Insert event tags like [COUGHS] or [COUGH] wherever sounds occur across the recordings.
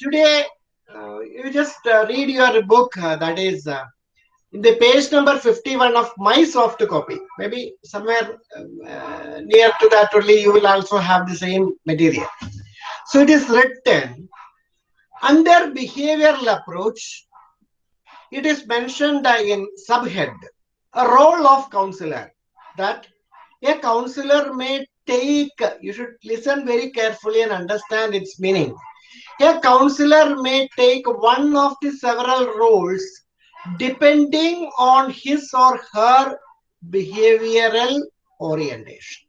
today uh, you just uh, read your book uh, that is in the page number 51 of my soft copy. Maybe somewhere uh, near to that only you will also have the same material. So it is written under behavioral approach, it is mentioned in subhead, a role of counselor that a counselor may take, you should listen very carefully and understand its meaning. A counselor may take one of the several roles depending on his or her behavioral orientation.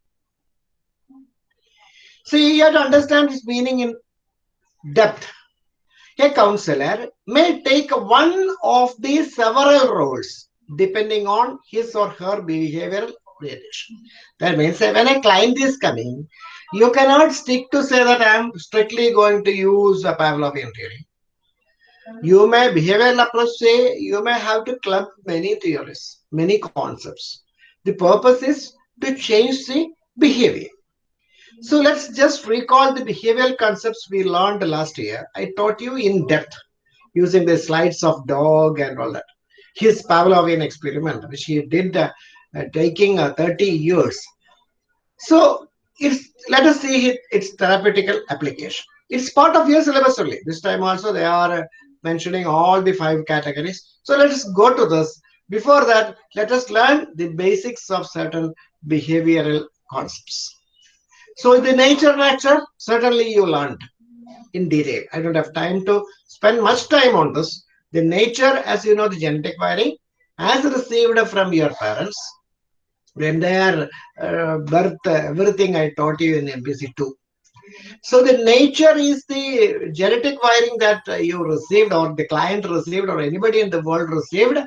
So you have to understand its meaning in depth. A counselor may take one of these several roles depending on his or her behavioral orientation. That means when a client is coming, you cannot stick to say that I am strictly going to use a Pavlovian theory. You may behavioral approach say you may have to club many theories, many concepts. The purpose is to change the behavior. So let's just recall the behavioral concepts we learned last year. I taught you in depth using the slides of dog and all that. His Pavlovian experiment, which he did uh, uh, taking uh, 30 years. So it's let us see it, its therapeutical application. It's part of your syllabus only. This time also they are uh, mentioning all the five categories. So let us go to this. Before that, let us learn the basics of certain behavioral concepts. So the nature lecture, certainly you learned in detail. I don't have time to spend much time on this. The nature, as you know, the genetic wiring, as received from your parents, when they are uh, birth, everything I taught you in MPC 2. So the nature is the genetic wiring that you received or the client received or anybody in the world received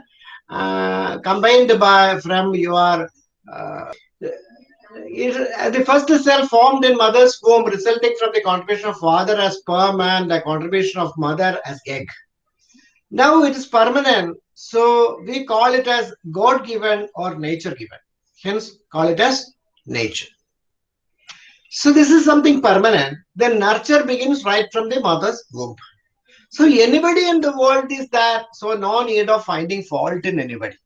uh, combined by from your uh, it, the first cell formed in mother's womb resulting from the contribution of father as sperm and the contribution of mother as egg. Now it is permanent, so we call it as God given or nature given. Hence, call it as nature. So this is something permanent. Then nurture begins right from the mother's womb. So anybody in the world is that, so no need of finding fault in anybody.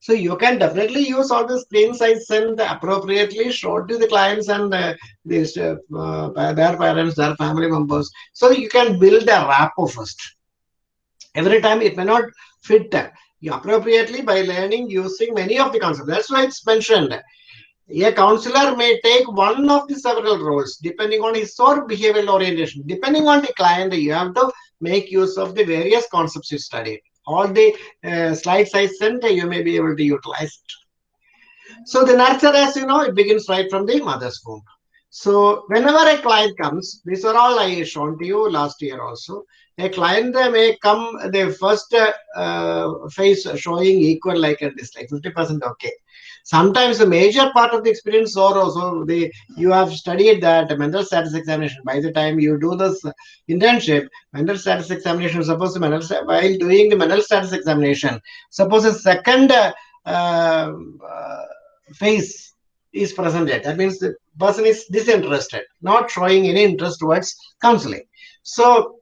So you can definitely use all the screen size and appropriately show to the clients and uh, their parents, their family members. So you can build a rapport first. Every time it may not fit appropriately by learning using many of the concepts. That's why it's mentioned. A counselor may take one of the several roles depending on his or behavioral orientation. Depending on the client, you have to make use of the various concepts you studied all the uh, slides I sent, you may be able to utilize it. So the nurture, as you know, it begins right from the mother's womb. So whenever a client comes, these are all I shown to you last year also. A client may come the first uh, phase showing equal like a dislike, 50% okay. Sometimes the major part of the experience or also the you have studied that mental status examination. By the time you do this internship, mental status examination, suppose mental while doing the mental status examination, suppose a second uh, uh, phase is presented. That means the person is disinterested, not showing any interest towards counseling. So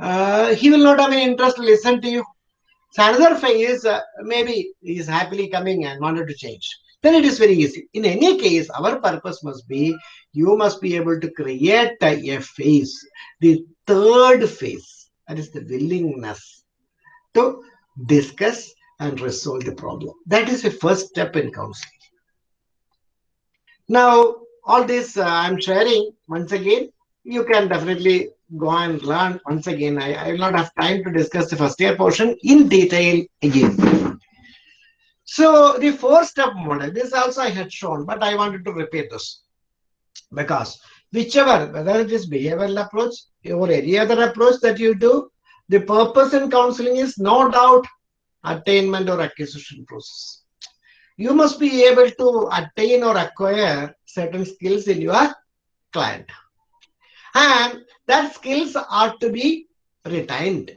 uh, he will not have any interest to listen to you. So another phase, uh, maybe he is happily coming and wanted to change. Then it is very easy. In any case, our purpose must be, you must be able to create a phase, the third phase, that is the willingness to discuss and resolve the problem. That is the first step in counseling. Now, all this uh, I'm sharing, once again, you can definitely go and learn. Once again, I, I will not have time to discuss the first year portion in detail again. So the four-step model, this also I had shown, but I wanted to repeat this because whichever, whether it is behavioral approach or any other approach that you do, the purpose in counseling is no doubt attainment or acquisition process you must be able to attain or acquire certain skills in your client. And that skills are to be retained.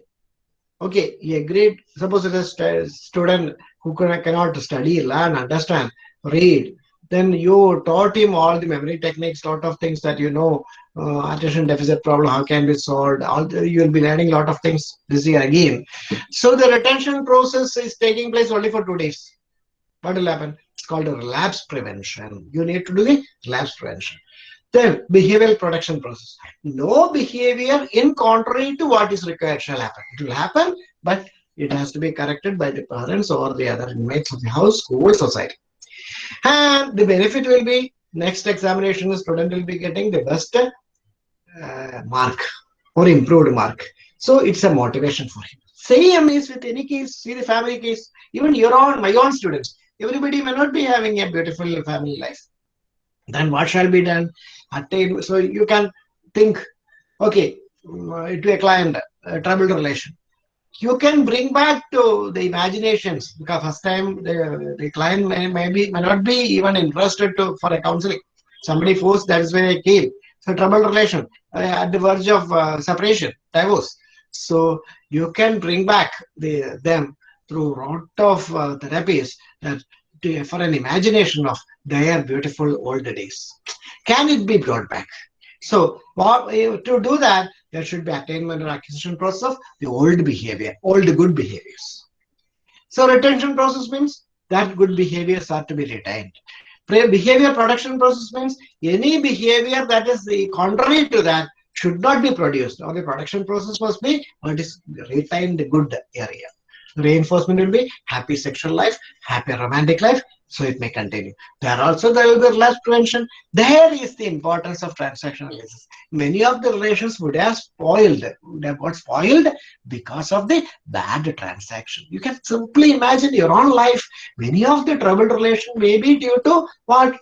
Okay, a great, suppose it is a student who cannot study, learn, understand, read, then you taught him all the memory techniques, lot of things that you know, uh, attention deficit problem, how can be solved. All the, you'll be learning a lot of things this year again. So the retention process is taking place only for two days. What will happen? It's called a relapse prevention. You need to do the relapse prevention. Then behavioral production process. No behavior in contrary to what is required shall happen. It will happen, but it has to be corrected by the parents or the other inmates of the house, school, society. And the benefit will be next examination, the student will be getting the best uh, mark or improved mark. So it's a motivation for him. Same is with any case, see the family case, even your own, my own students. Everybody may not be having a beautiful family life. Then what shall be done? Attain, so you can think, okay, to a client, a troubled relation. You can bring back to the imaginations because first time the, the client may, may, be, may not be even interested to for a counseling. Somebody forced that is where i came. So troubled relation uh, at the verge of uh, separation divorce. So you can bring back the them through lot of uh, therapies that for an imagination of their beautiful old days can it be brought back so what, eh, to do that there should be attainment or acquisition process of the old behavior, old good behaviors. So retention process means that good behaviors are to be retained. Behavior production process means any behavior that is the contrary to that should not be produced or the production process must be what is retained good area. Reinforcement will be happy sexual life, happy romantic life, so it may continue. There also there will be relapse prevention. There is the importance of transaction analysis. Many of the relations would have spoiled, would have got spoiled because of the bad transaction. You can simply imagine your own life. Many of the troubled relation may be due to what?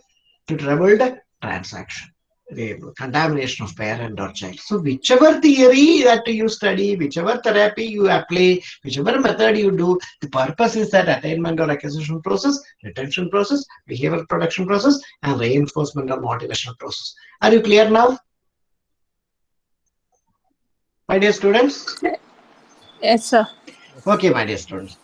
To troubled transaction the contamination of parent or child. So whichever theory that you study, whichever therapy you apply, whichever method you do, the purpose is that attainment or acquisition process, retention process, behavior production process, and reinforcement or motivational process. Are you clear now? My dear students? Yes, sir. Okay, my dear students.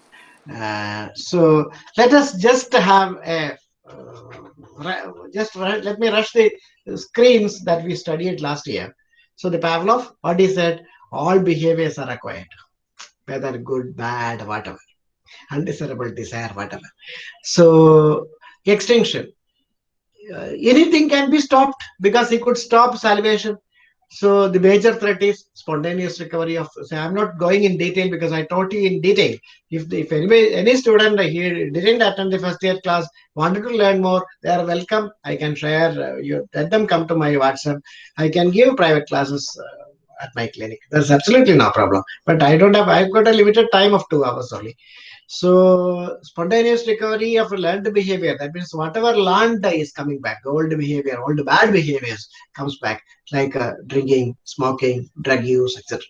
Uh, so let us just have a uh, just let me rush the screens that we studied last year. So the Pavlov, what he said, all behaviors are acquired, whether good, bad, whatever, undesirable desire, whatever. So extinction, uh, anything can be stopped because he could stop salivation. So the major threat is spontaneous recovery of. So I'm not going in detail because I taught you in detail. If if anybody any student here didn't attend the first year class wanted to learn more, they are welcome. I can share. Uh, you let them come to my WhatsApp. I can give private classes. Uh, at my clinic. There's absolutely no problem. But I don't have, I've got a limited time of two hours only. So spontaneous recovery of learned behavior, that means whatever learned is coming back, old behavior, old bad behaviors comes back, like uh, drinking, smoking, drug use, etc.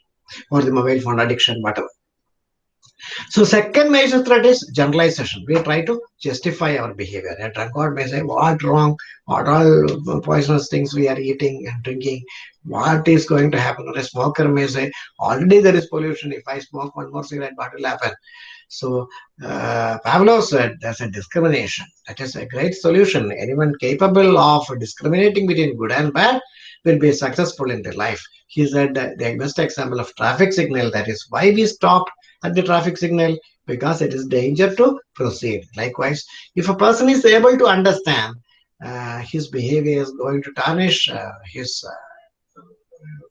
Or the mobile phone addiction, whatever. So second major threat is generalization. We try to justify our behavior. A drunkard may say, what wrong? What all poisonous things we are eating and drinking? What is going to happen? Or a smoker may say, already there is pollution. If I smoke one more cigarette, what will happen? So uh, Pavlov said there's a discrimination. That is a great solution. Anyone capable of discriminating between good and bad will be successful in their life. He said the best example of traffic signal, that is why we stop at the traffic signal, because it is danger to proceed. Likewise, if a person is able to understand uh, his behavior is going to tarnish uh, his uh,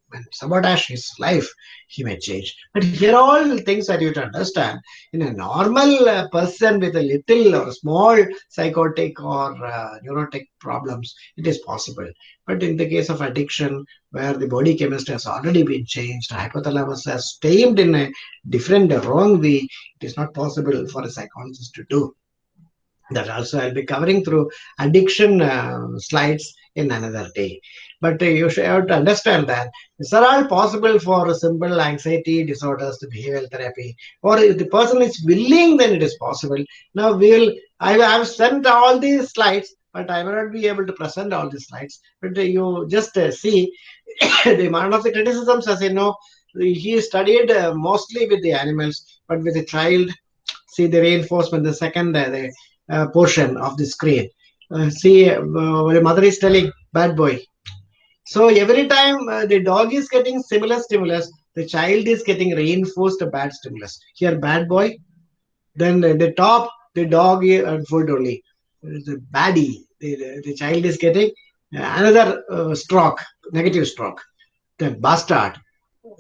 when sabotage his life, he may change. But here are all things that you to understand. In a normal uh, person with a little or small psychotic or uh, neurotic problems, it is possible. But in the case of addiction, where the body chemistry has already been changed, hypothalamus has tamed in a different, wrong way, it is not possible for a psychologist to do that also I'll be covering through addiction uh, slides in another day. But uh, you should have to understand that these are all possible for a simple anxiety disorders, the behavioral therapy, or if the person is willing, then it is possible. Now we will, I have sent all these slides, but I will not be able to present all these slides. But uh, you just uh, see [COUGHS] the amount of the criticisms, as you know, he studied mostly with the animals, but with the child, see the reinforcement, the second, the uh, portion of the screen. uh, see uh, the mother is telling bad boy so every time uh, the dog is getting similar stimulus the child is getting reinforced a bad stimulus. Here bad boy then the top the dog and food only. The baddie. The, the child is getting another uh, stroke negative stroke. The bastard.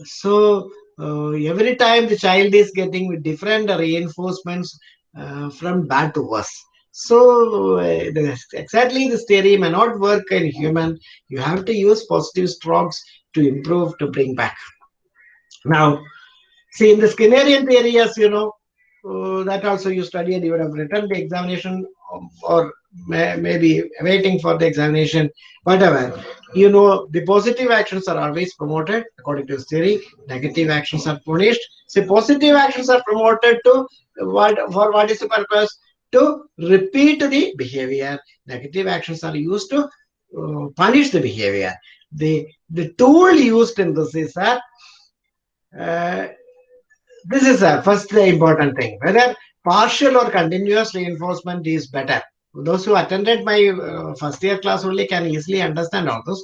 So uh, every time the child is getting different reinforcements uh, from bad to worse so exactly this theory may not work in human you have to use positive strokes to improve to bring back now see in the skinnerian theory as you know uh, that also you studied you would have written the examination or may, maybe waiting for the examination, whatever. You know, the positive actions are always promoted according to this theory. Negative actions are punished. So positive actions are promoted to what for what is the purpose? To repeat the behavior. Negative actions are used to uh, punish the behavior. The the tool used in this is that uh, this is a first important thing whether partial or continuous reinforcement is better those who attended my uh, first year class only can easily understand all this.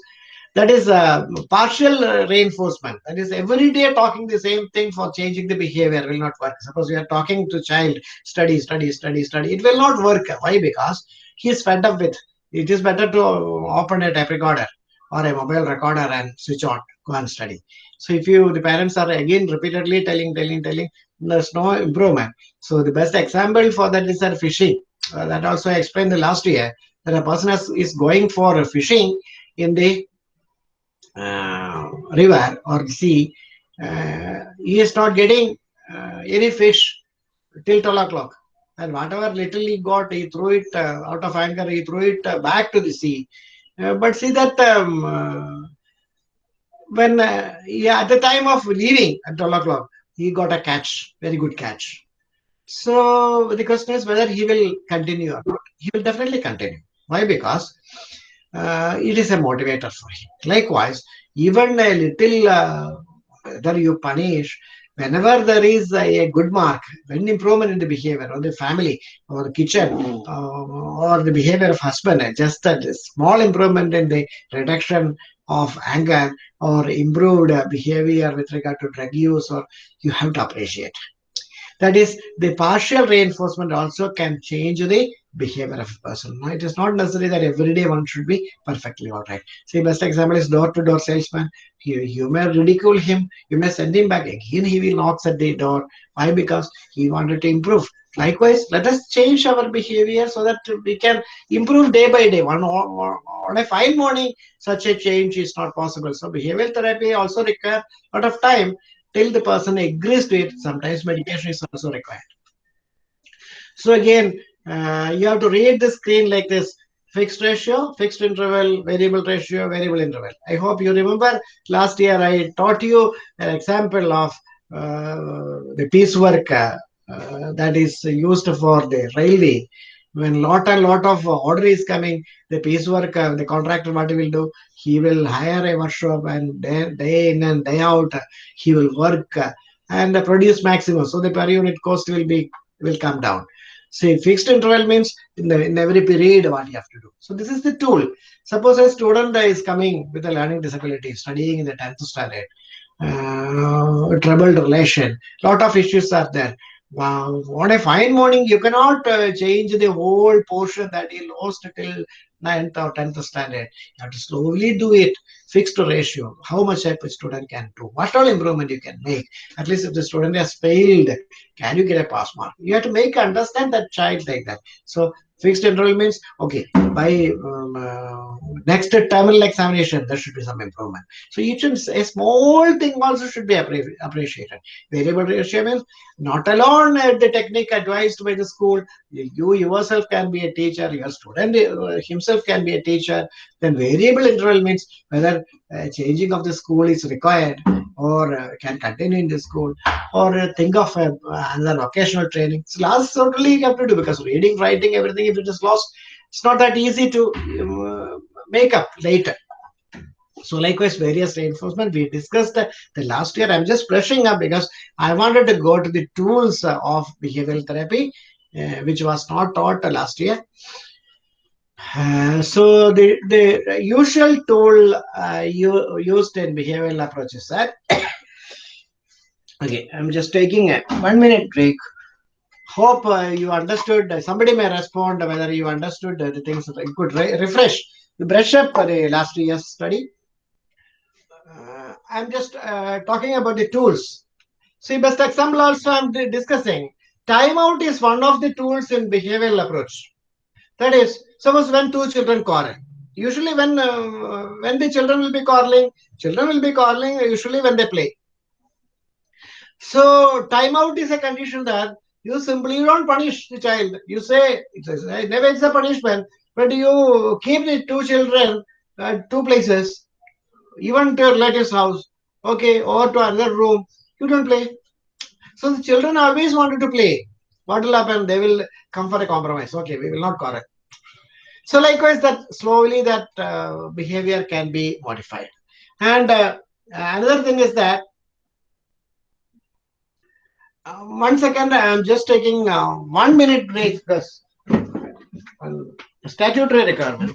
That is a partial uh, reinforcement. That is every day talking the same thing for changing the behavior will not work. Suppose we are talking to child, study, study, study, study. It will not work. Why? Because he is fed up with. It is better to open a tape recorder or a mobile recorder and switch on, go and study. So if you, the parents are again repeatedly telling, telling, telling, there's no improvement. So the best example for that is that fishing uh, that also I explained the last year that a person has, is going for fishing in the river or sea, uh, he is not getting uh, any fish till 12 o'clock. And whatever little he got, he threw it uh, out of anger, he threw it uh, back to the sea. but see that um, when yeah, at the time of leaving at 12 o'clock, he got a catch, very good catch. So the question is whether he will continue or not. He will definitely continue. Why? Because uh, it is a motivator for him. Likewise, even a little, uh, whether you punish, whenever there is a, good mark, when improvement in the behavior of the family or the kitchen mm. uh, or the behavior of husband, just a small improvement in the reduction of anger or improved behavior with regard to drug use, or you have to appreciate. That is, the partial reinforcement also can change the behavior of a person. It is not necessary that every day one should be perfectly all right. See, best example is door-to-door salesman. You, you may ridicule him, you may send him back. Again, he will knock at the door. Why? Because he wanted to improve. Likewise, let us change our behavior so that we can improve day by day. One on a fine morning, such a change is not possible. So behavioral therapy also requires a lot of time till the person agrees to it. Sometimes medication is also required. So again, uh, you have to read the screen like this. Fixed ratio, fixed interval, variable ratio, variable interval. I hope you remember last year I taught you an example of uh, the piecework uh, uh that is used for the railway when lot and lot of order is coming, the piecework, uh, the contractor, what he will do, he will hire a workshop and day, day in and day out, he will work uh, and produce maximum. So the per unit cost will be will come down. Say fixed interval means in, the, in every period what you have to do. So this is the tool. Suppose a student is coming with a learning disability, studying in the 10th standard, uh, troubled relation, lot of issues are there Wow, on a fine morning, you cannot uh, change the whole portion that you lost till 9th or 10th standard. You have to slowly do it, fixed ratio, how much a student can do, what all improvement you can make. At least if the student has failed, can you get a pass mark? You have to make understand that child like that. So fixed interval means, okay, by um, uh, next terminal examination, there should be some improvement. So each and a small thing also should be appreciated. Variable ratio means not alone uh, the technique advised by the school. You yourself can be a teacher, your student uh, himself can be a teacher. Then variable interval means whether changing of the school is required or uh, can continue in the school or uh, think of another occasional training. So last certainly you have to do because reading, writing, everything, if it is lost, it's not that easy to uh, make up later. So likewise, various reinforcement, we discussed the, the last year. I'm just brushing up because I wanted to go to the tools of behavioral therapy, uh, which was not taught last year. Uh, so the, the usual tool uh, you, used in behavioral approaches that [COUGHS] okay i'm just taking a one minute break hope uh, you understood. Somebody may respond whether you understood the things you could re refresh. Brush up for the last year's study. Uh, i'm just uh, talking about the tools. See best example also i'm discussing. Timeout is one of the tools in behavioral approach. That is, suppose when two children quarrel, usually when uh, when the children will be quarreling, children will be quarreling usually when they play. So timeout is a condition that you simply don't punish the child. You say it's a, never it's a punishment, but you keep the two children at two places, even to your relative's house, okay, or to another room. You don't play. So the children always wanted to play. What will happen? They will come for a compromise. Okay, we will not correct. So likewise, that slowly that uh, behavior can be modified. And uh, another thing is that uh, one second, I am just taking uh, one minute break because statutory requirement.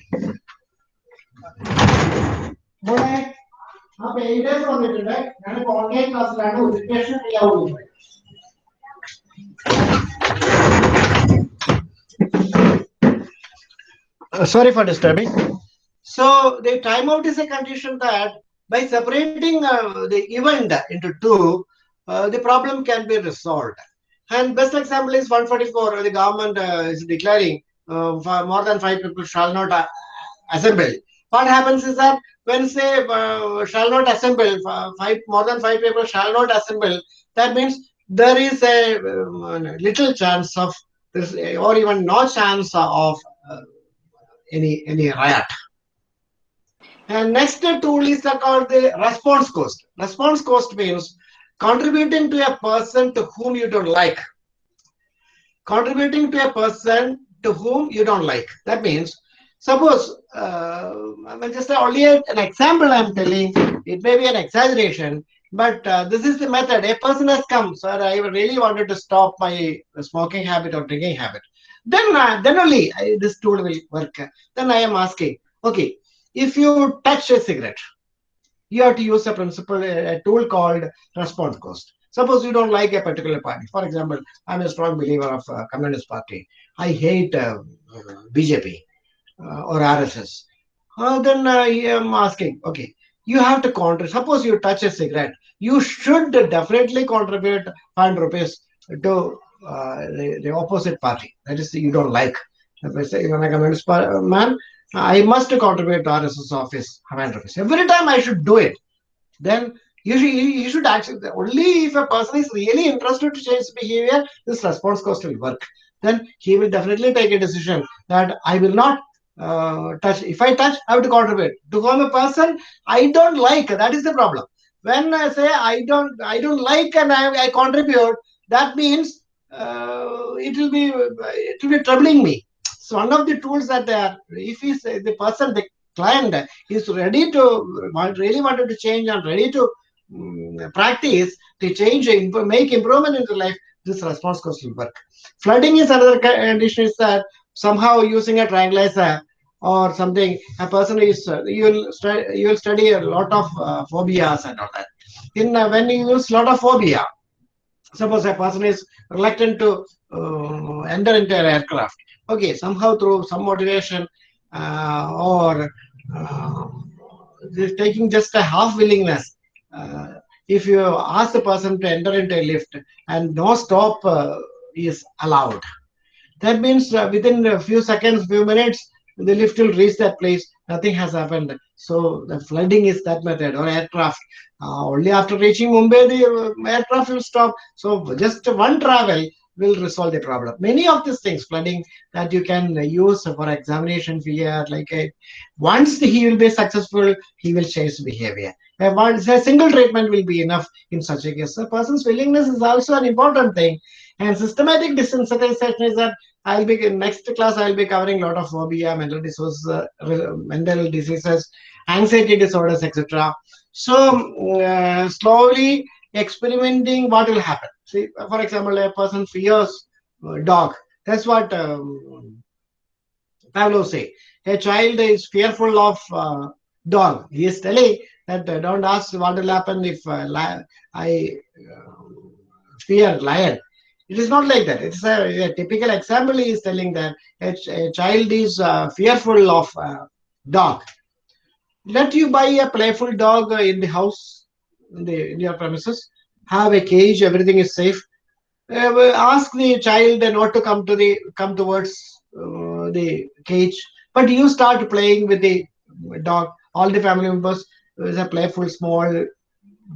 അപ്പോൾ എയ്ഡേഴ്സ് വന്നിട്ടുണ്ട് ഞാനിപ്പോൾ online ക്ലാസ്സിലാണ് ഉദ്ദേശം ചെയ്യാവുന്നത് Uh, sorry for disturbing. So the timeout is a condition that by separating uh, the event into two, uh, the problem can be resolved. And best example is 144. The government uh, is declaring uh, more than five people shall not uh, assemble. What happens is that when say shall not assemble, five more than five people shall not assemble. That means there is a little chance of this, or even no chance of any any riot. And next tool is called the response cost. Response cost means contributing to a person to whom you don't like. Contributing to a person to whom you don't like. That means, suppose, uh, mean, just only an example I'm telling, it may be an exaggeration, but uh, this is the method. A person has come, sir, I really wanted to stop my smoking habit or drinking habit then uh, then only I, this tool will work then i am asking okay if you touch a cigarette you have to use a principle a tool called response cost. Suppose you don't like a particular party. For example i'm a strong believer of uh, communist party. I hate uh, bjp uh, or rss uh, then i am asking okay you have to contribute. Suppose you touch a cigarette. You should definitely contribute 100 rupees to uh, the, the opposite party. That is, you don't like. If I say, when I communist man, I must contribute to RSS office, office. Every time I should do it. Then you should, you should actually, only if a person is really interested to change behavior, this response cost will work. Then he will definitely take a decision that I will not uh, touch. If I touch, I have to contribute. To whom a person I don't like, that is the problem. When I say I don't, I don't like and I, I contribute, that means uh, it will be it will be troubling me. So one of the tools that are, if is the person, the client is ready to really wanted to change and ready to um, practice to change, make improvement in the life, this response cost will work. Flooding is another condition is that somehow using a tranquilizer or something, a person is you will you will study a lot of uh, phobias and all that. In uh, when you use lot of phobia, suppose a person is reluctant to uh, enter into an aircraft okay somehow through some motivation uh, or uh, taking just a half willingness uh, if you ask the person to enter into a lift and no stop uh, is allowed. That means uh, within a few seconds few minutes the lift will reach that place nothing has happened. So the flooding is that method or aircraft. Uh, only after reaching Mumbai, the aircraft will stop. So just one travel will resolve the problem. Many of these things, flooding, that you can use for examination fear, like a, once he will be successful, he will change behavior. Once a single treatment will be enough in such a case. A person's willingness is also an important thing. And systematic desensitization is that I'll be in next class. I'll be covering a lot of phobia, mental disorders, uh, mental diseases, anxiety disorders, etc. So uh, slowly experimenting what will happen. See, for example, a person fears dog. That's what um, Pavlov say a child is fearful of uh, dog. He is telling that uh, don't ask what will happen if uh, I uh, fear lion. It is not like that. It's a, a typical example. He is telling that a, a child is uh, fearful of uh, dog. Let you buy a playful dog in the house, in, the, in your premises. Have a cage. Everything is safe. ask the child not to come to the come towards the cage but you start playing with the dog all the family members is a playful small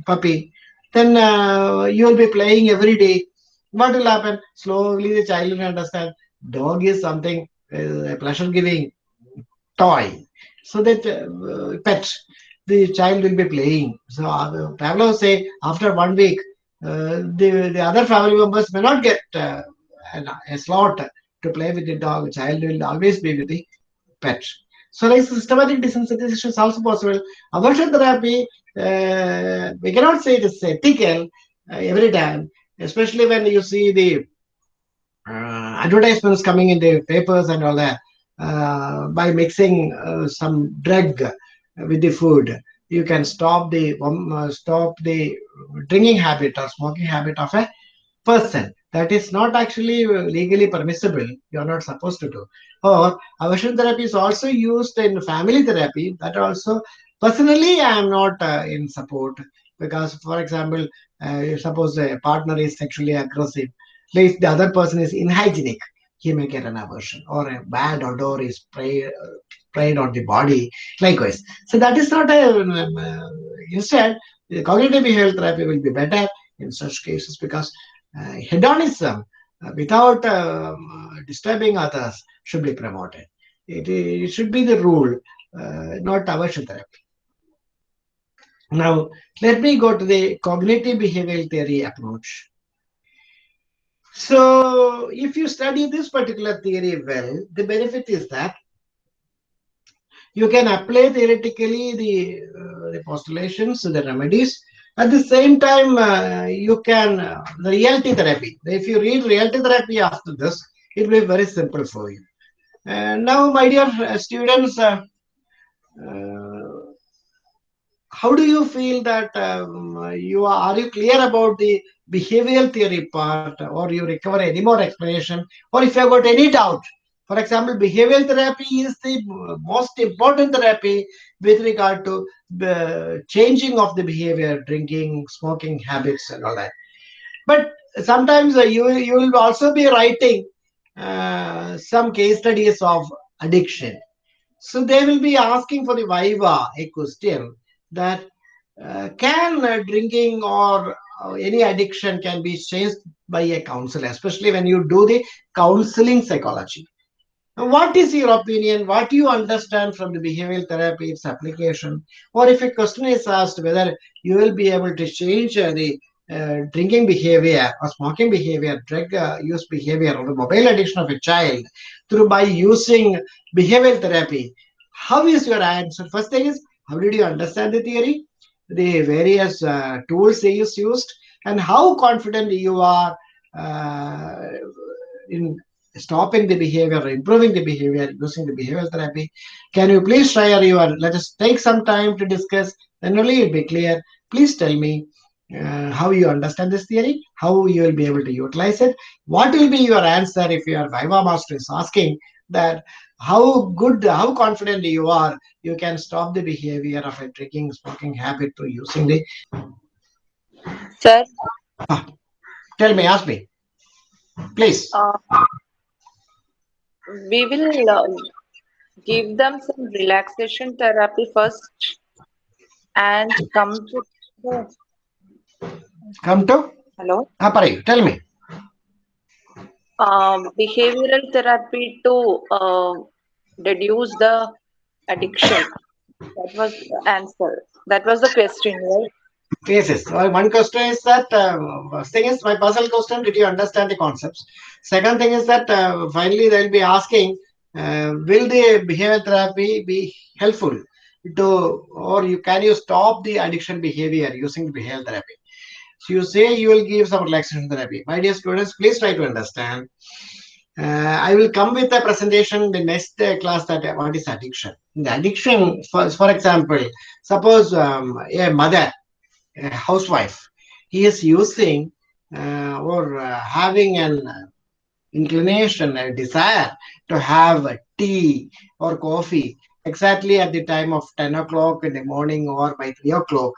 puppy then uh, you will be playing every day what will happen slowly the child will understand dog is something uh, a pleasure giving toy so that uh, pet the child will be playing so uh, Pavlov say after one week uh, the, the other family members may not get uh, a slot to play with the dog. Child will always be with the pet. So like systematic desensitization is also possible. Aversion therapy, uh, we cannot say it is ethical uh, every time, especially when you see the uh, advertisements coming in the papers and all that. Uh, by mixing some drug with the food, you can stop the um, uh, stop the drinking habit or smoking habit of a person that is not actually legally permissible. You're not supposed to do. Or aversion therapy is also used in family therapy. That also, personally, I am not uh, in support because, for example, uh, suppose a partner is sexually aggressive, if the other person is inhygienic, he may get an aversion, or a bad odor is sprayed, uh, sprayed on the body. Likewise, so that is not a. Um, uh, instead, the cognitive behavioral therapy will be better in such cases because uh, hedonism uh, without um, disturbing others should be promoted. It, it should be the rule, uh, not aversion therapy. Now, let me go to the cognitive behavioral theory approach. So, if you study this particular theory well, the benefit is that you can apply theoretically the, uh, the postulations, the remedies, at the same time, uh, you can, uh, the reality therapy, if you read reality therapy after this, it will be very simple for you. And now, my dear uh, students, uh, uh, how do you feel that um, you are, are you clear about the behavioral theory part or you require any more explanation? Or if you have got any doubt for example, behavioral therapy is the most important therapy with regard to the changing of the behavior, drinking, smoking habits, and all that. But sometimes uh, you you will also be writing uh, some case studies of addiction. So they will be asking for the viva a question that uh, can uh, drinking or uh, any addiction can be changed by a counselor, especially when you do the counseling psychology. What is your opinion? What do you understand from the behavioral therapy, its application? Or if a question is asked whether you will be able to change uh, the uh, drinking behavior or smoking behavior, drug uh, use behavior, or the mobile addiction of a child through by using behavioral therapy, how is your answer? First thing is, how did you understand the theory, the various uh, tools they used, and how confident you are uh, in stopping the behavior, improving the behavior using the behavioral therapy. Can you please try share your, let us take some time to discuss, then only it'll be clear. Please tell me uh, how you understand this theory, how you will be able to utilize it. What will be your answer if your Viva master is asking that how good, how confident you are, you can stop the behavior of a drinking, smoking habit through using the. Sir. Ah, tell me, ask me. Please. Uh, we will uh, give them some relaxation therapy first and come to come to? Hello? ah, pare, tell me. Um, behavioral therapy to uh, reduce the addiction. That was the answer. That was the question right Yes. One question is that uh, thing is my personal question. Did you understand the concepts? Second thing is that uh, finally they'll be asking, uh, will the behavior therapy be helpful to, or you can you stop the addiction behavior using behavior therapy? So you say you will give some relaxation therapy. My dear students, please try to understand. Uh, I will come with a presentation the next uh, class that uh, what is addiction. The addiction, for, for example, suppose um, a mother, housewife, he is using uh, or uh, having an uh, inclination, a desire to have tea or coffee exactly at the time of 10 o'clock in the morning or by 3 o'clock.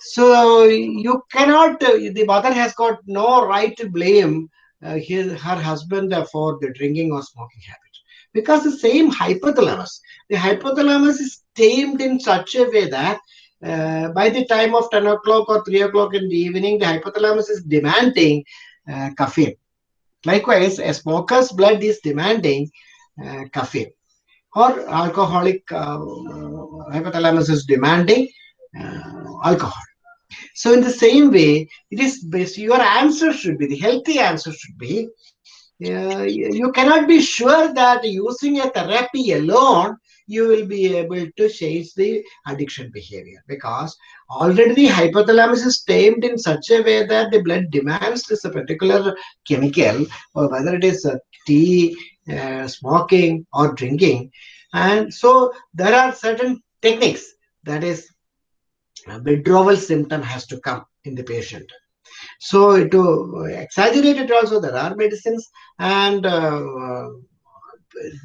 So you cannot, the mother has got no right to blame uh, his, her husband for the drinking or smoking habit because the same hypothalamus, the hypothalamus is tamed in such a way that uh, by the time of 10 o'clock or 3 o'clock in the evening, the hypothalamus is demanding uh, caffeine. Likewise, a smoker's blood is demanding uh, caffeine or alcoholic uh, hypothalamus is demanding uh, alcohol. So in the same way, it is best, your answer should be, the healthy answer should be, uh, you cannot be sure that using a therapy alone, you will be able to change the addiction behavior because already the hypothalamus is tamed in such a way that the blood demands this particular chemical or whether it is uh, tea, uh, smoking or drinking. And so there are certain techniques that is withdrawal symptom has to come in the patient. So to exaggerate it also, there are medicines and uh,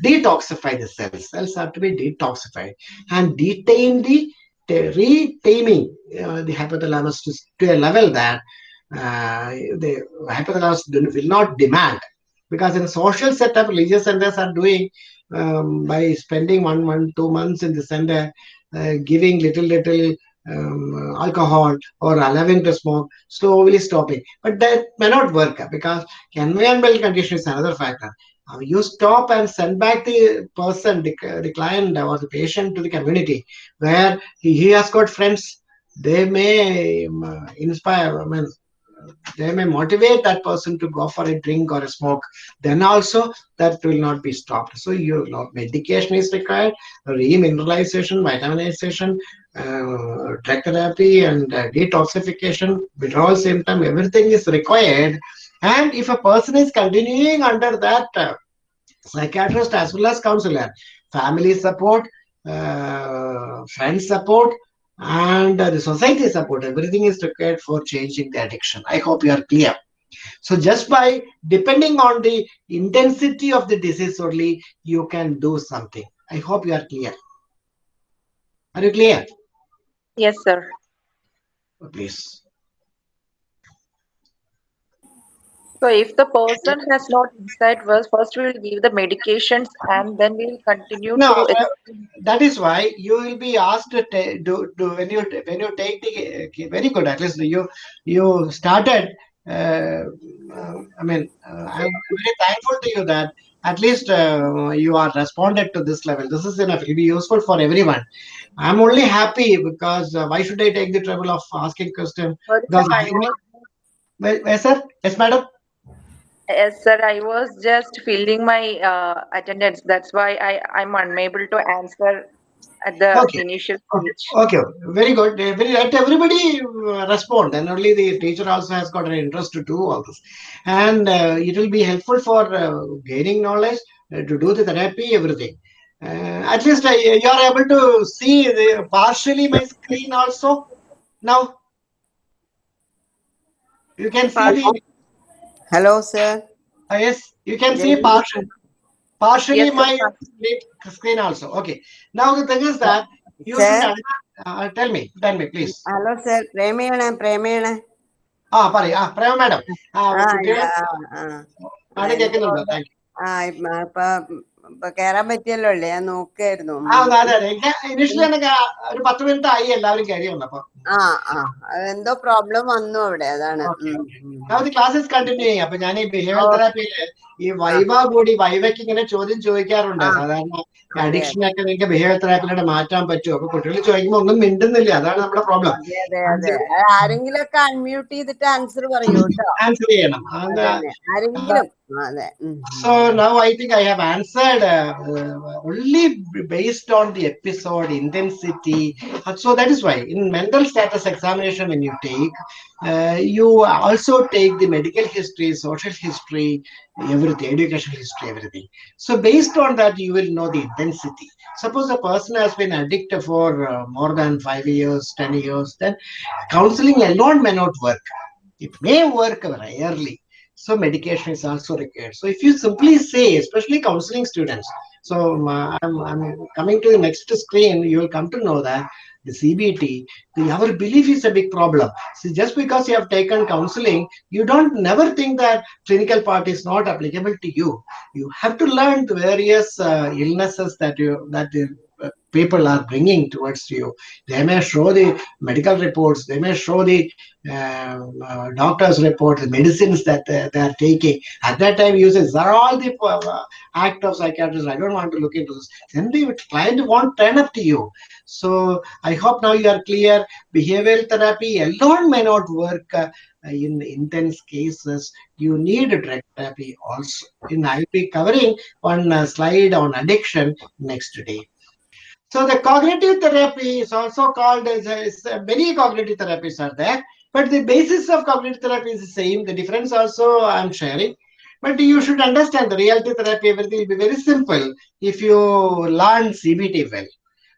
detoxify the cells. Cells have to be detoxified and detain the, the retaming uh, the hypothalamus to, to a level that uh, the hypothalamus will not demand. Because in social setup, religious centers are doing um, by spending one month, two months in the center, uh, giving little, little um, alcohol or allowing to smoke, slowly stopping. But that may not work because environmental condition is another factor. You stop and send back the person, the, the client or the patient to the community where he, he has got friends. They may um, inspire, I mean, they may motivate that person to go for a drink or a smoke. Then also that will not be stopped. So you know, medication is required, remineralization, vitaminization, uh, drug therapy, and uh, detoxification, withdrawal symptom, everything is required. And if a person is continuing under that uh, psychiatrist as well as counselor, family support, uh, friend support, and uh, the society support, everything is required for changing the addiction. I hope you are clear. So just by depending on the intensity of the disease only, you can do something. I hope you are clear. Are you clear? Yes, sir. Please. So if the person has not insight first, first we will give the medications and then we will continue No, to uh, that is why you will be asked to do, do when you when you take the okay, very good at least you you started uh, uh, I mean uh, I'm very thankful to you that at least uh, you are responded to this level. This is enough. It will be useful for everyone. I'm only happy because uh, why should I take the trouble of asking question? Sorry, sir, because I I, was, Well, yes sir. Yes madam yes, sir, I was just filling my uh, attendance. That's why I, I'm unable to answer at the Okay. initial Okay, stage. okay, very good. Uh, Very let everybody uh, respond, and only the teacher also has got an interest to do all this, and uh, it will be helpful for uh, gaining knowledge uh, to do the therapy, everything. Uh, at least uh, you are able to see the partially my screen also now. You can see the Hello, sir. Uh, yes, you can yes. see partially. Partially yes, my sir. screen also. Okay. Now the thing is that you sir? Uh, tell me, tell me, please. Hello, sir. Pramina, Pramina. Ah, sorry. Ah, Prema madam. Ah, ah, yeah, ah, ah. Ah, thank you. Ah, uh, കേറാൻ പറ്റിയല്ലോ അല്ലേ? ഞാൻ നോക്കായിരുന്നു ഒരു പത്ത് minute ആയി എല്ലാവരും കയറി വന്നപ്പോ. ആ ആ. എന്തോ പ്രോബ്ലം വന്നു അവിടെ അതാണ്. ക്ലാസ്സസ് കണ്ടിന്യൂ ചെയ്യാം അപ്പൊ ഞാൻ ഈ ബിഹേവിയർ. തെറാപ്പിയിൽ ഈ വൈവ കൂടി വൈവയ്ക്ക് ഇങ്ങനെ ചോദ്യം ചോദിക്കാറുണ്ട്. സാധാരണ അഡിക്ഷൻ ഒക്കെ നിങ്ങൾക്ക് ബിഹേവിയർ തെറാപ്പിലൂടെ മാറ്റാൻ പറ്റുമോ അപ്പൊ കുട്ടികൾ ചോദിക്കുമ്പോൾ ഒന്നും മിണ്ടുന്നില്ല. അതാണ് നമ്മുടെ പ്രോബ്ലം ആരെങ്കിലും ഒക്കെ അൺമ്യൂട്ട് ചെയ്തിട്ട് ആൻസർ പറയൂ ആൻസർ ചെയ്യണം. ആരെങ്കിലും. So now I think I have answered uh, uh, only based on the episode intensity. Uh, So that is why in mental status examination, when you take, uh, you also take the medical history, social history, everything, education history, everything. So based on that, you will know the intensity. Suppose a person has been addicted for uh, more than five years, ten years, then counseling alone may not work. It may work rarely. So medication is also required. So if you simply say, especially counseling students, so I'm, I'm coming to the next screen, you will come to know that the CBT, the, our belief is a big problem. So just because you have taken counseling, you don't never think that clinical part is not applicable to you. You have to learn the various uh, illnesses that you that the people are bringing towards you. They may show the medical reports. They may show the uh, uh, doctor's report, the medicines that uh, they are taking. At that time, you say, these are all the uh, act of psychiatrists. I don't want to look into this. Then the client won't turn up to you. So I hope now you are clear. Behavioral therapy alone may not work uh, in intense cases. You need drug therapy also. And I'll be covering one uh, slide on addiction next day. So the cognitive therapy is also called as, uh, many cognitive therapies are there, but the basis of cognitive therapy is the same. The difference also I'm sharing. But you should understand the reality therapy, everything will be very simple if you learn CBT well.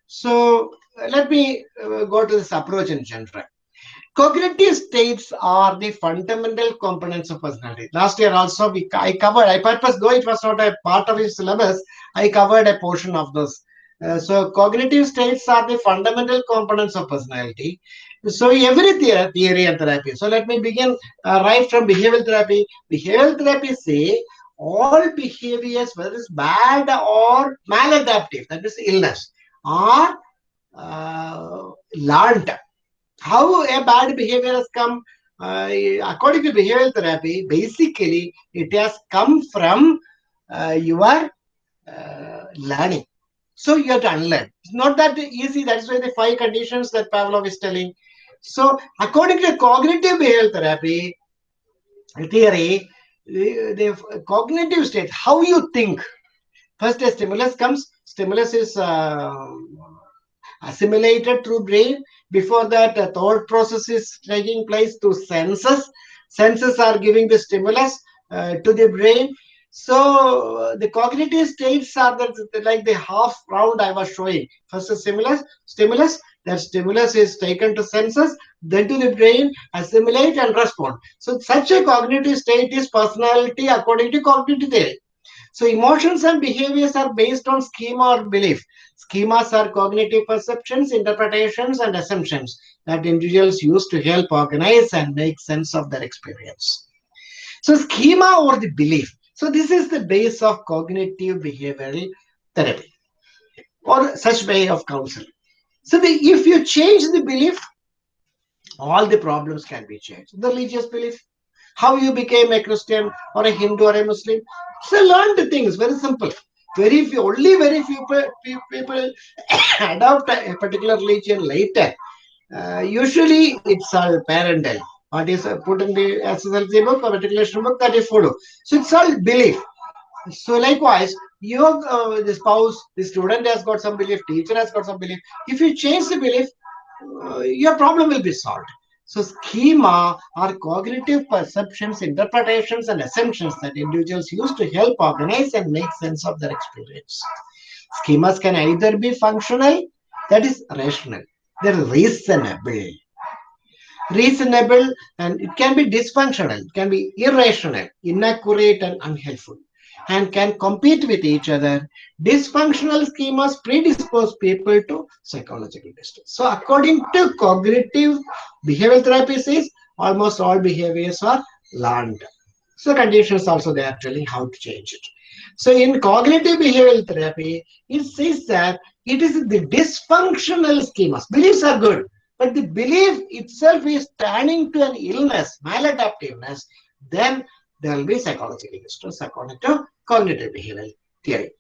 So let me uh, go to this approach in general. Cognitive states are the fundamental components of personality. Last year also we I covered, I purpose, though it was not a part of his syllabus, I covered a portion of this. Uh, so cognitive states are the fundamental components of personality. So every the- theory and therapy. So let me begin uh, right from behavioral therapy. Behavioral therapy say all behaviors, whether it's bad or maladaptive, that is illness, are uh, learned. How a bad behavior has come, uh, according to behavioral therapy, basically it has come from uh, your uh, learning. So you have to unlearn. It's not that easy. That's why the five conditions that Pavlov is telling. So according to cognitive behavioral therapy theory, the, the cognitive state, how you think. First, a stimulus comes. Stimulus is uh, assimilated through brain. Before that, a thought process is taking place through senses. Senses are giving the stimulus uh, to the brain. So the cognitive states are the- like the half round I was showing. First, a stimulus, stimulus. That stimulus is taken to senses, then to the brain, assimilate and respond. So such a cognitive state is personality according to cognitive theory. So emotions and behaviors are based on schema or belief. Schemas are cognitive perceptions, interpretations, and assumptions that individuals use to help organize and make sense of their experience. So schema or the belief. So this is the base of cognitive behavioral therapy or such way of counseling. So the, if you change the belief, all the problems can be changed. The religious belief, how you became a Christian or a Hindu or a Muslim. So learn the things, very simple. Very few, only very few pe- pe- people [COUGHS] adopt a particular religion later. Uh, usually it's all parental. What is put in the SSLC book or matriculation book that is follow. So it's all belief. So likewise, your uh, the spouse, the student has got some belief, teacher has got some belief. If you change the belief, uh, your problem will be solved. So schema are cognitive perceptions, interpretations, and assumptions that individuals use to help organize and make sense of their experience. Schemas can either be functional, that is rational, they're reasonable. Reasonable and it can be dysfunctional, it can be irrational, inaccurate, and unhelpful, and can compete with each other. Dysfunctional schemas predispose people to psychological distress. So, according to cognitive behavioral therapy, says almost all behaviors are learned. So, conditions also they are telling how to change it. So, in cognitive behavioral therapy, it says that it is the dysfunctional schemas. Beliefs are good, but the belief itself is turning to an illness, maladaptiveness, then there will be psychological distress according to cognitive behavioral theory.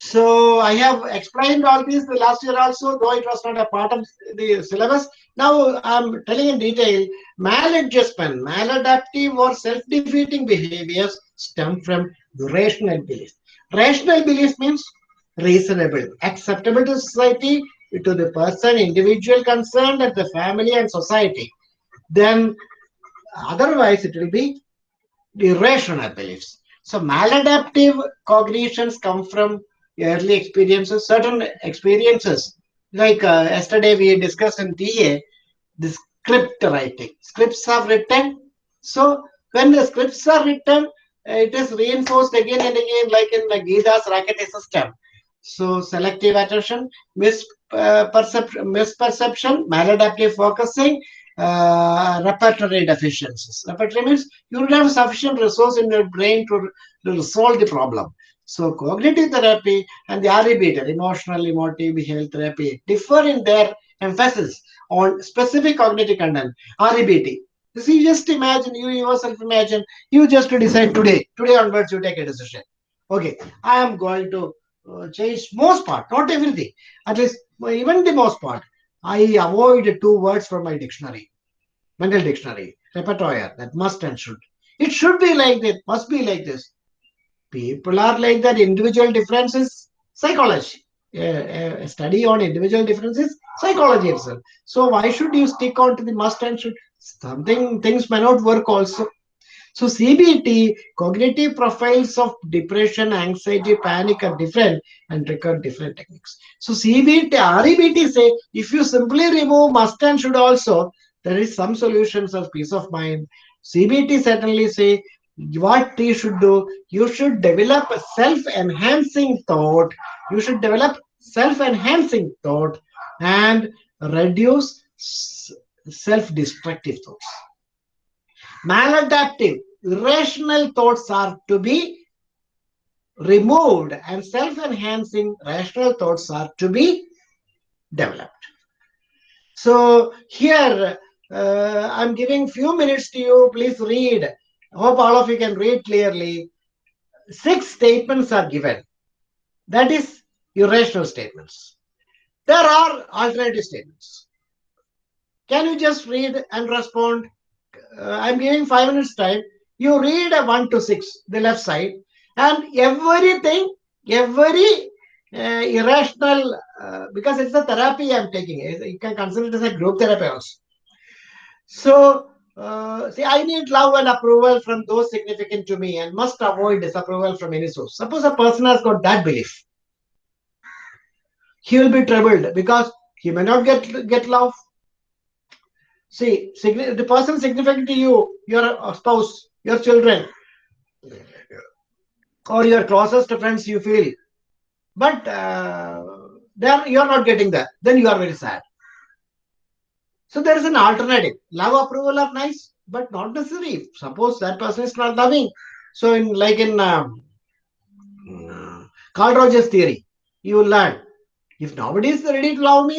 So I have explained all this the last year also, though it was not a part of the syllabus. Now I'm telling in detail, maladjustment, maladaptive or self-defeating behaviors stem from rational belief. Rational belief means reasonable, acceptable to society, to the person, individual concerned, and the family and society. Then otherwise it will be irrational beliefs. So maladaptive cognitions come from early experiences, certain experiences. Like uh, yesterday we discussed in TA, the script writing. Scripts are written. So when the scripts are written, it is reinforced again and again, like in the Gita's Rakete system. So selective attention, misperception, misperception maladaptive focusing, uh, repertory deficiencies. Repertory means you don't have sufficient resource in your brain to, to solve the problem. So cognitive therapy and the REBT, emotional emotive behavioral therapy, differ in their emphasis on specific cognitive content. REBT. You see, just imagine, you yourself imagine, you just decide today, today onwards you take a decision. Okay, I am going to change most part, not everything, at least even the most part. I avoid two words from my dictionary, mental dictionary, repertoire, that must and should. It should be like this, must be like this. People are like that individual differences psychology. A, study on individual differences psychology itself. So why should you stick on to the must and should? Something things may not work also so cbt cognitive profiles of depression anxiety panic are different and require different techniques. So cbt rebt say if you simply remove must and should also there is some solutions of peace of mind. Cbt certainly say what you should do you should develop a self-enhancing thought. You should develop self-enhancing thought and reduce self-destructive thoughts. Maladaptive irrational thoughts are to be removed and self-enhancing rational thoughts are to be developed so here uh, i'm giving a few minutes to you please read hope all of you can read clearly. Six statements are given. That is irrational statements. There are alternative statements. Can you just read and respond? Uh, I'm giving five minutes time. You read a one to six, the left side, and everything, every uh, irrational, uh, because it's a therapy I'm taking. You can consider it as a group therapy also. So uh, see, I need love and approval from those significant to me and must avoid disapproval from any source. Suppose a person has got that belief. He will be troubled because he may not get, get love. See, the person significant to you, your spouse, your children, or your closest friends you feel, but uh, then you are not getting that. Then you are very sad. So there is an alternative. Love approval are nice, but not necessary. Suppose that person is not loving. So in like in um, uh, Carl Rogers theory, you will learn if nobody is ready to love me,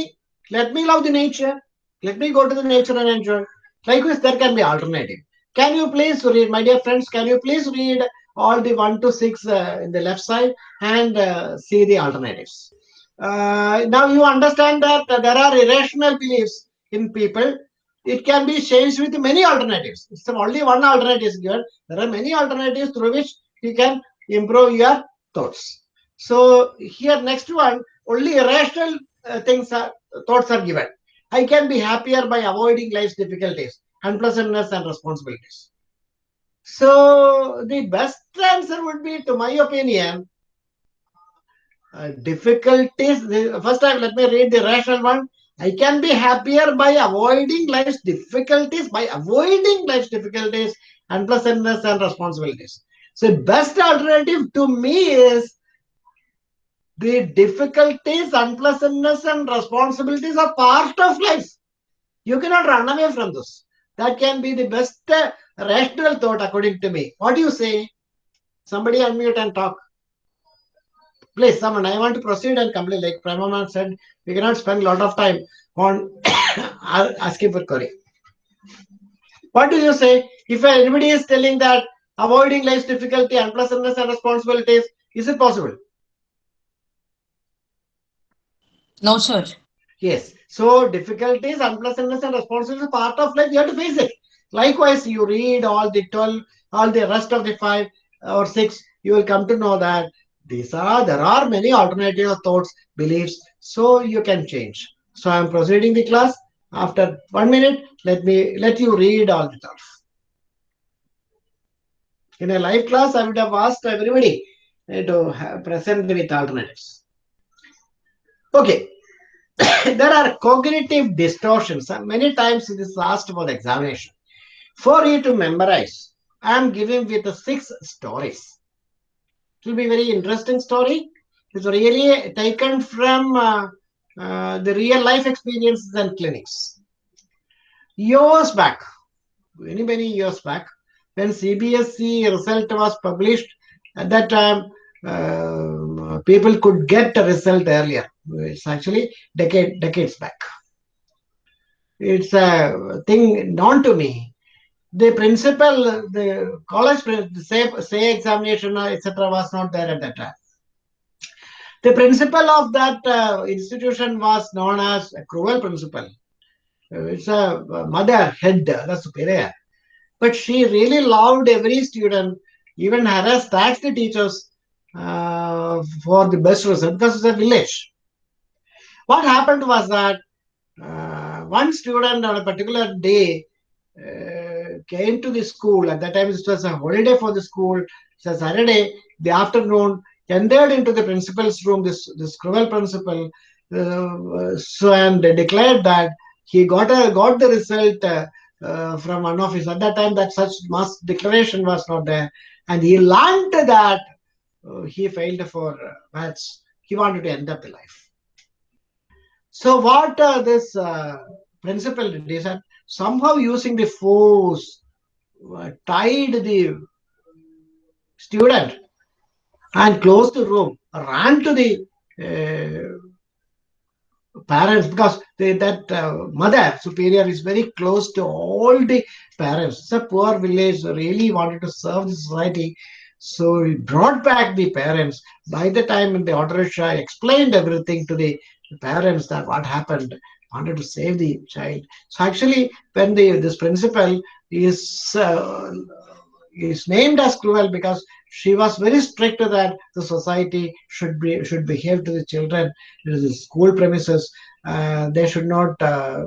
let me love the nature. Let me go to the nature and enjoy. Likewise, there can be alternative. Can you please read, my dear friends, can you please read all the 1 to 6 uh, in the left side and uh, see the alternatives. Uh, now you understand that there are irrational beliefs in people, it can be changed with many alternatives. It's only one alternative is given. There are many alternatives through which you can improve your thoughts. So here next one, only irrational uh, things are thoughts are given. I can be happier by avoiding life's difficulties, unpleasantness and responsibilities. So the best answer would be, to my opinion, uh, difficulties. First time, let me read the rational one. I can be happier by avoiding life's difficulties, by avoiding life's difficulties, unpleasantness, and responsibilities. So, the best alternative to me is the difficulties, unpleasantness, and responsibilities are part of life. You cannot run away from this. That can be the best uh, rational thought, according to me. What do you say? Somebody unmute and talk. Please, someone, I want to proceed and complete. Like Pramaman said, we cannot spend a lot of time on [COUGHS] asking for query. What do you say? If anybody is telling that avoiding life's difficulty, unpleasantness, and responsibilities, is it possible? No, sir. Yes. So difficulties, unpleasantness, and responsibility is part of life. You have to face it. Likewise, you read all the 12, all the rest of the five or six, you will come to know that these are there are many alternative thoughts, beliefs, so you can change. So I'm proceeding the class. After one minute, let me let you read all the stuff. In a live class, I would have asked everybody to present with alternatives. Okay. [COUGHS] there are cognitive distortions. Many times it is asked for the examination. For you to memorize, I am giving with the six stories. It will be very interesting story. It's really taken from uh, uh, the real life experiences and clinics. Years back, many many years back, when CBSE result was published, at that time uh, people could get a result earlier. It's actually decade decades back. It's a thing known to me. The principal, the college, the say, say examination, etc., was not there at that time. The principal of that uh, institution was known as a cruel principal. It's a mother head, the superior. But she really loved every student, even harassed, the teachers uh, for the best result because it's a village. What happened was that uh, one student on a particular day uh, came to the school. At that time, it was a holiday for the school. It's a Saturday, the afternoon, entered into the principal's room, this, this cruel principal, uh, so and declared that he got a got the result uh, uh, from one office. At that time, that such mass declaration was not there, and he learned that uh, he failed for uh, maths. He wanted to end up the life. So what uh, this uh, principal did is that somehow using the force uh, tied the student and closed the room, ran to the uh, parents because they, that uh, mother superior is very close to all the parents. It's a poor village, really wanted to serve the society. So he brought back the parents. By the time the auto I explained everything to the parents that what happened, wanted to save the child. So actually, when the this principal is uh, is named as cruel because she was very strict that the society should be should behave to the children in the school premises. Uh, they should not uh,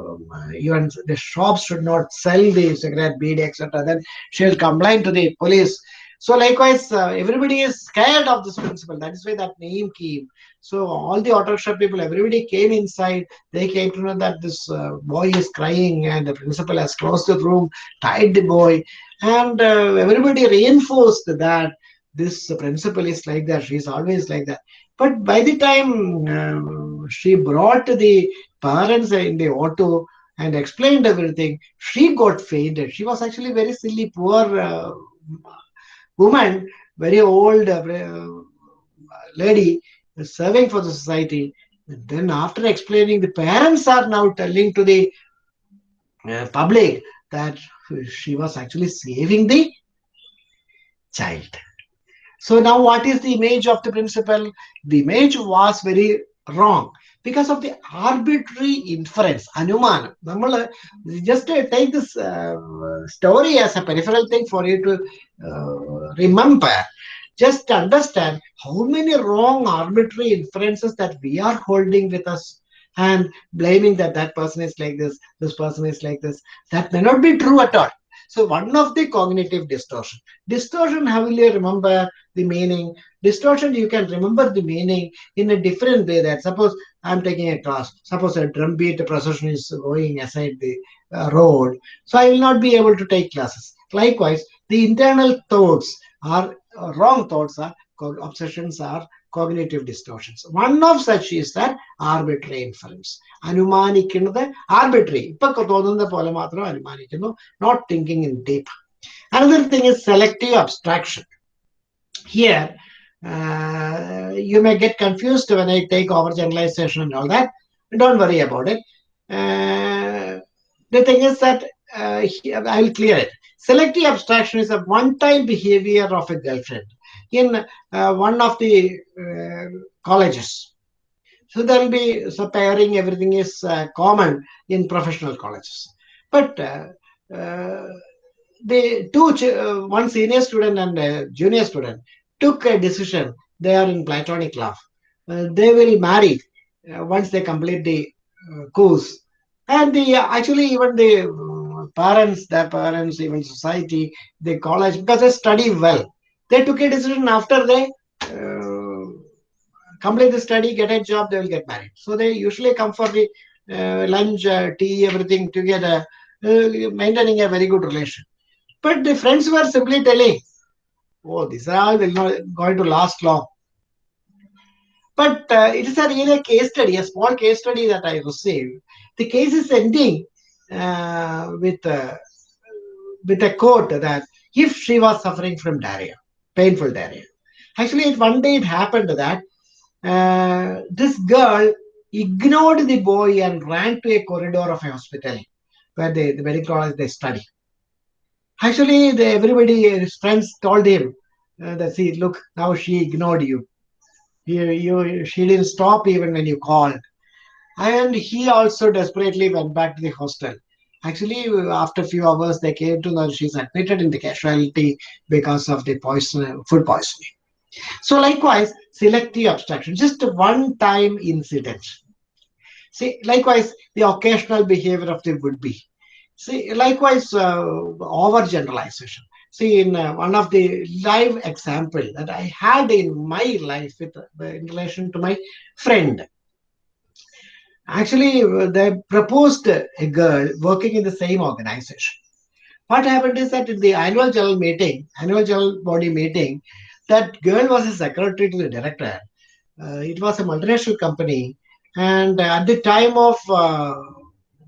even the shops should not sell the cigarette, bead, etc. Then she will complain to the police. So likewise, uh, everybody is scared of this principal. That is why that name came. So all the auto shop people, everybody came inside. They came to know that this uh, boy is crying and the principal has closed the room, tied the boy, and uh, everybody reinforced that this principal is like that. She's always like that. But by the time uh, she brought the parents in the auto and explained everything, she got fainted. She was actually very silly, poor uh, woman, very old uh, uh, lady, serving for the society. And then after explaining, the parents are now telling to the uh, public that she was actually saving the child. So now what is the image of the principal? The image was very wrong because of the arbitrary inference, anuman. Just take this story as a peripheral thing for you to remember. Just understand how many wrong arbitrary inferences that we are holding with us and blaming that that person is like this, this person is like this. That may not be true at all. So one of the cognitive distortion. Distortion, you remember the meaning? Distortion, you can remember the meaning in a different way. That suppose I'm taking a class. Suppose a drum beat procession is going aside the uh, road. So I will not be able to take classes. Likewise, The internal thoughts are uh, wrong thoughts are obsessions are cognitive distortions. One of such is that arbitrary inference. അനുമാനിക്കുന്നത് arbitrary. ഇപ്പൊ തോന്നുന്ന പോലെ മാത്രം അനുമാനിക്കുന്നു not thinking in deep another thing is selective abstraction here you may get confused when I take over generalisation and all that don't worry about it the thing is that uh, I will clear it. Selective abstraction is a one-time behavior of a girlfriend in uh, one of the uh, colleges. So there will be so pairing. Everything is uh, common in professional colleges, but uh, the two one senior student and a junior student took a decision. They are in platonic love. They will marry once they complete the course, and the actually even the parents, their parents, even society, the college because they study well. They took a decision after they uh, complete the study, get a job, they will get married. So they usually come for the uh, lunch, uh, tea, everything together, uh, maintaining a very good relation. But the friends were simply telling, "Oh, this all not going to last long." But uh, it is a really case study, a small case study that I received. The case is ending with uh, with a quote that if she was suffering from diarrhea, painful diarrhea. Actually, one day it happened that uh, this girl ignored the boy and ran to a corridor of a hospital where they, the medical college they study. Actually, the, everybody, his friends told him uh, that, see, look, now she ignored you. you. You, she didn't stop even when you called. And he also desperately went back to the hostel. Actually, after a few hours, they came to know she's admitted in the casualty because of the poison, food poisoning. So likewise, selective abstraction, just a one-time incident. See, likewise, the occasional behavior of the would-be. See, likewise, uh, overgeneralization. See, in uh, one of the live example that I had in my life with, uh, in relation to my friend, actually, uh, they proposed a girl working in the same organization. What happened is that in the annual general meeting, annual general body meeting, that girl was a secretary to the director. Uh, it was a multinational company, and at the time of uh,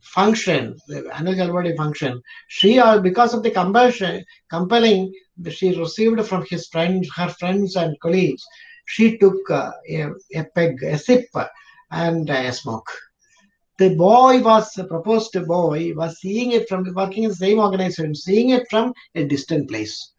function, the annual general body function, she, uh, because of the compulsion, compelling, she received from his friends, her friends and colleagues, she took uh, a, a peg, a sip, and a smoke. The boy was proposed boy was seeing it from working in the same organization, seeing it from a distant place.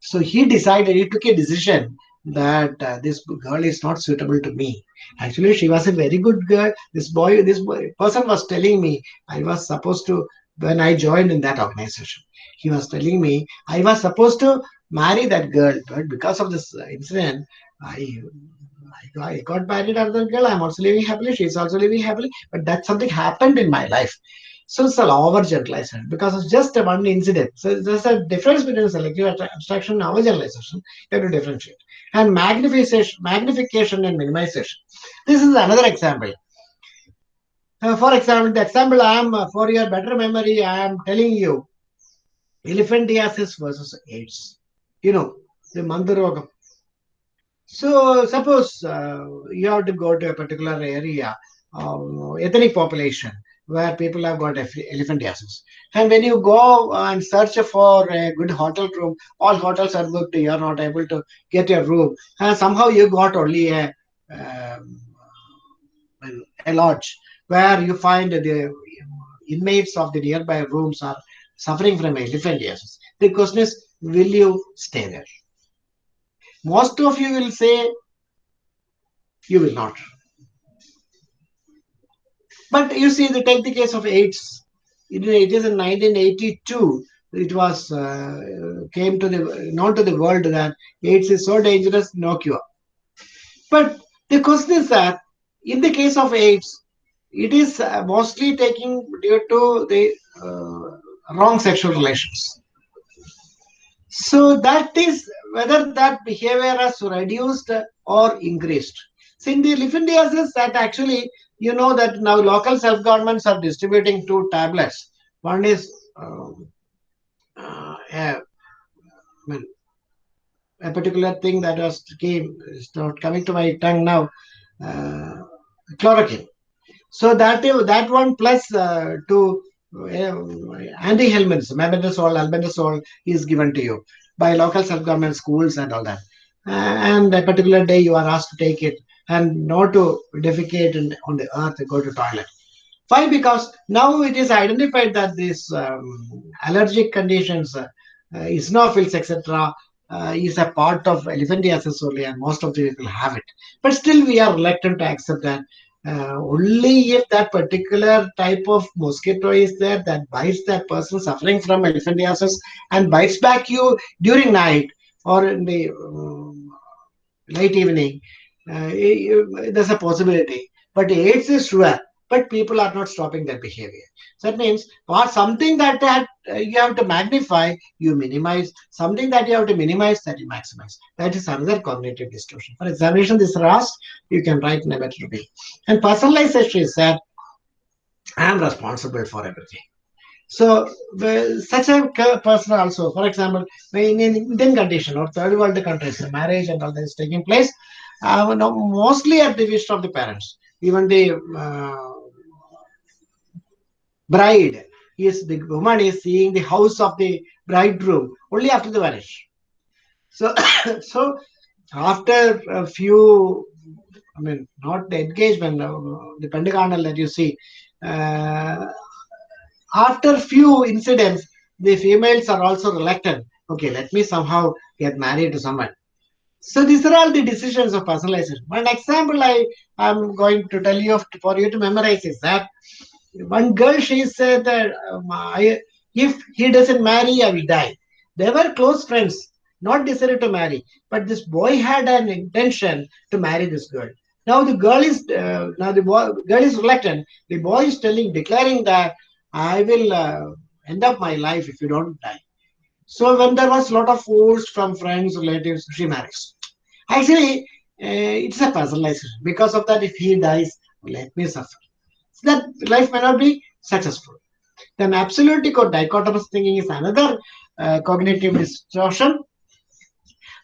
So he decided, he took a decision that uh, this girl is not suitable to me. Actually, she was a very good girl. This boy, this boy, person was telling me I was supposed to, when I joined in that organization, he was telling me I was supposed to marry that girl, but because of this incident, I. I got married another girl. I'm also living happily. She's also living happily. But that something happened in my life. So it's an overgeneralization because it's just a one incident. So there's a difference between selective abstraction and overgeneralization. You have to differentiate. And magnification, magnification and minimization. This is another example. Uh, for example, the example I am, uh, for your better memory, I am telling you, elephantiasis versus AIDS. You know, the Mandarogam. So suppose uh, you have to go to a particular area, uh, ethnic population, where people have got elephantiasis. And when you go and search for a good hotel room, all hotels are booked, you are not able to get a room. And somehow you got only a, um, a lodge where you find the inmates of the nearby rooms are suffering from elephantiasis. The question is, will you stay there? Most of you will say you will not. But you see, the take the case of AIDS. It, it is in 1982. It was uh, came to the known to the world that AIDS is so dangerous, no cure. But the question is that in the case of AIDS, it is uh, mostly taking due to the uh, wrong sexual relations. So that is whether that behavior has reduced or increased. So in the elephantiasis, that actually you know that now local self-governments are distributing two tablets. One is um, uh, a, a, particular thing that was came is not coming to my tongue now. Uh, chloroquine. So that that one plus uh, to anti-helminths, mebendazole, albendazole is given to you by local self-government schools and all that. and a particular day you are asked to take it and not to defecate on the earth go to toilet. Why? Because now it is identified that these um, allergic conditions, uh, eosinophils, etc., uh, is a part of elephantiasis only, and most of the people have it. But still, we are reluctant to accept that only if that particular type of mosquito is there that bites that person suffering from elephantiasis and bites back you during night or in the um, late evening, uh, there's a possibility. But AIDS is sure, but people are not stopping their behavior. So that means or something that, that uh, you have to magnify, you minimize. Something that you have to minimize, that you maximize. That is another cognitive distortion. For examination, this RAS, you can write in a better way. And personalization is that I am responsible for everything. So such a person also, for example, in an Indian condition or third world countries, marriage and all that is taking place, uh, mostly at the wish of the parents. Even the uh, bride is the woman is seeing the house of the bridegroom only after the marriage. So, [COUGHS] so after a few, I mean, not the engagement, uh, the pentagonal that you see, uh, after few incidents, the females are also reluctant. Okay, let me somehow get married to someone. So these are all the decisions of personalization. One example I am going to tell you for you to memorize is that one girl she said that um, I, if he doesn't marry, I will die. They were close friends, not decided to marry, but this boy had an intention to marry this girl. Now the girl is uh, now the boy, girl is reluctant. The boy is telling, declaring that I will uh, end up my life if you don't die. So when there was a lot of force from friends, relatives, she marries. Actually, uh, it's a personal personalization. Because of that, if he dies, let me suffer that life may not be successful. Then absolutic or dichotomous thinking is another uh, cognitive distortion.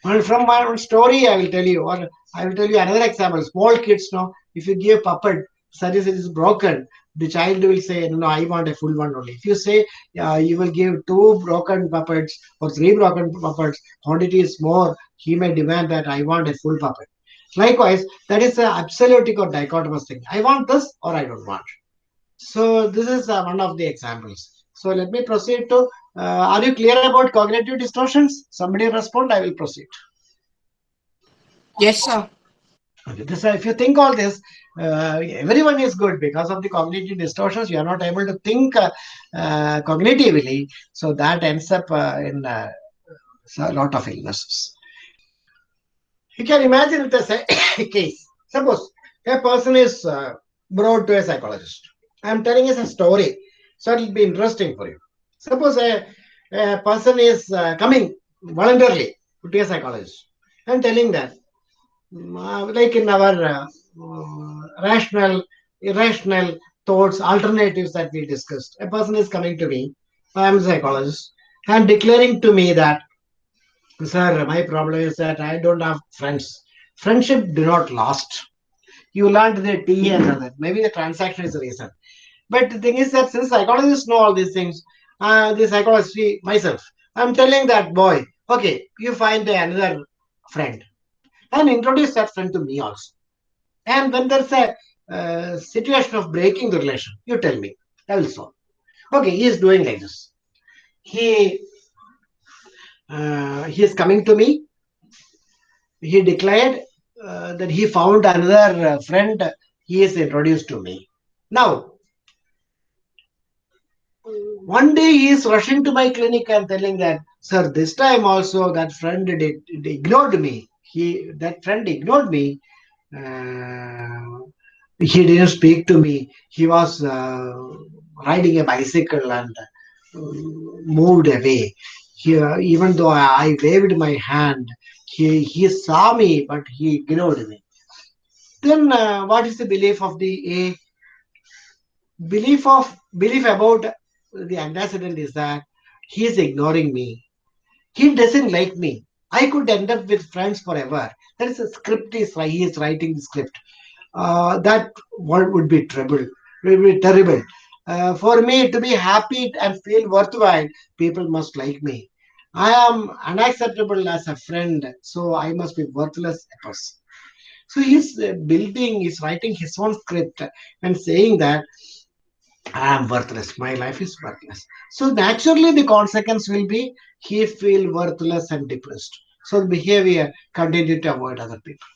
Well, from my own story, I will tell you, or I will tell you another example. Small kids know if you give puppet, service is broken, the child will say, no, I want a full one only. If you say uh, you will give two broken puppets or three broken puppets, quantity is more, he may demand that I want a full puppet. Likewise, that is an absolutic or dichotomous thing. I want this or I don't want. So this is uh, one of the examples. So let me proceed to, uh, are you clear about cognitive distortions? Somebody respond, I will proceed. Yes, sir. Okay, this, if you think all this, uh, everyone is good because of the cognitive distortions. You are not able to think uh, uh, cognitively, so that ends up uh, in a lot of illnesses. You can imagine the [COUGHS] case. Suppose a person is uh, brought to a psychologist. I am telling you a story, so it will be interesting for you. Suppose a, a person is uh, coming voluntarily to a psychologist. I am telling that, uh, like in our uh, rational, irrational thoughts, alternatives that we discussed, a person is coming to me, I am a psychologist, and declaring to me that Sir, my problem is that I don't have friends. Friendship do not last. You learned the T and other. Maybe the transaction is the reason. But the thing is that since psychologists know all these things, uh, the psychologist, myself, I'm telling that boy, okay, you find another friend and introduce that friend to me also. And when there's a uh, situation of breaking the relation, you tell me. I will solve. Okay, he is doing like this. He uh, he is coming to me. He declared uh, that he found another uh, friend. He is introduced to me. Now, one day he is rushing to my clinic and telling that, sir, this time also that friend did, did ignored me. He that friend ignored me. Uh, he didn't speak to me. He was uh, riding a bicycle and uh, moved away he, even though I waved my hand, he, he saw me, but he ignored me. Then uh, what is the belief of the A? Belief of belief about the antecedent is that he is ignoring me. He doesn't like me. I could end up with friends forever. That is a script is he is writing the script. Uh, that what would be trouble, would be terrible. Uh, for me to be happy and feel worthwhile, people must like me. I am unacceptable as a friend, so I must be worthless a person. So he's uh, building, he's writing his own script and saying that I am worthless, my life is worthless. So naturally the consequence will be he feel worthless and depressed. So the behavior continue to avoid other people.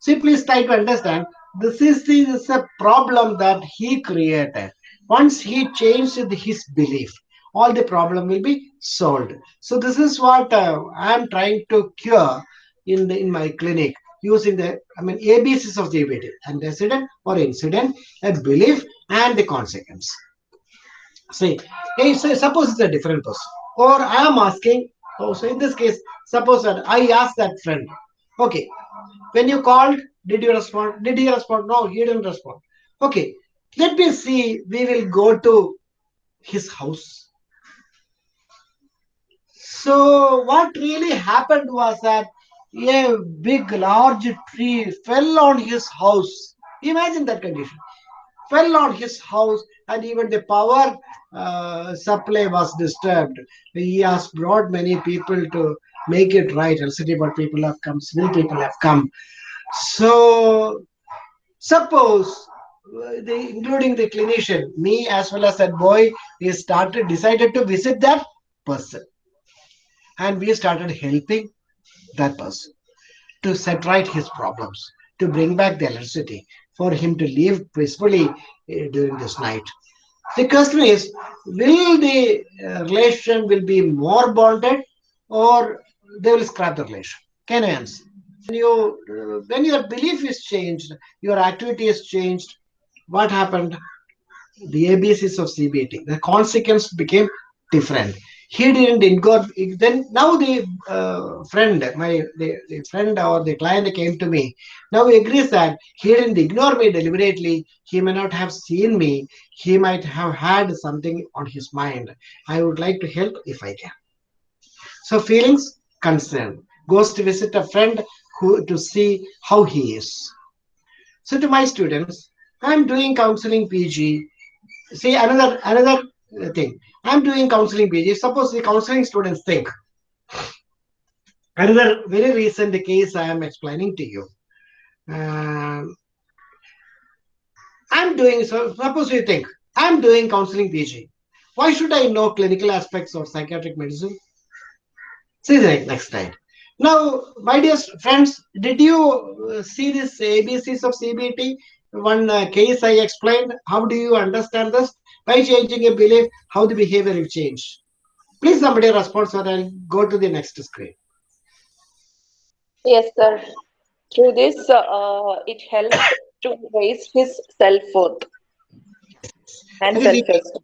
See, please try to understand this is this is a problem that he created. Once he changed his belief, all the problem will be solved. So this is what uh, I am trying to cure in the in my clinic using the I mean ABCs of the CBT, antecedent or incident, a belief and the consequence. See, hey, so suppose it's a different person, or I am asking. Oh, so in this case, suppose that I ask that friend, okay, when you called, did you respond? Did he respond? No, he didn't respond. Okay, let me see. We will go to his house. So what really happened was that a big, large tree fell on his house. Imagine that condition. Fell on his house, and even the power uh, supply was disturbed. He has brought many people to make it right. Electricity board people have come, civil people have come. So, suppose, uh, the, including the clinician, me as well as that boy, we started decided to visit that person, and we started helping that person to set right his problems, to bring back the electricity, for him to live peacefully uh, during this night. The question is, will the uh, relation will be more bonded, or they will scrap the relation? Can I answer? When you uh, when your belief is changed, your activity is changed. What happened? The ABCs of CBT. The consequence became different he didn't incorporate then now the uh, friend my the, the friend or the client came to me. Now he agrees that he didn't ignore me deliberately. He may not have seen me. He might have had something on his mind. I would like to help if i can. So feelings concern goes to visit a friend who to see how he is. So to my students i'm doing counseling pg see another another thing. I'm doing counseling PG. Suppose the counseling students think. Another very recent case I am explaining to you. Um, I'm doing, so suppose you think, I'm doing counseling PG. Why should I know clinical aspects of psychiatric medicine? See the next slide. Now, my dear friends, did you see this ABCs of CBT? One uh, case I explained. How do you understand this? By changing a belief, how the behavior will change. Please somebody respond so I'll go to the next screen. Yes, sir. Through this, uh, it helps to raise his self-worth and if- self-esteem.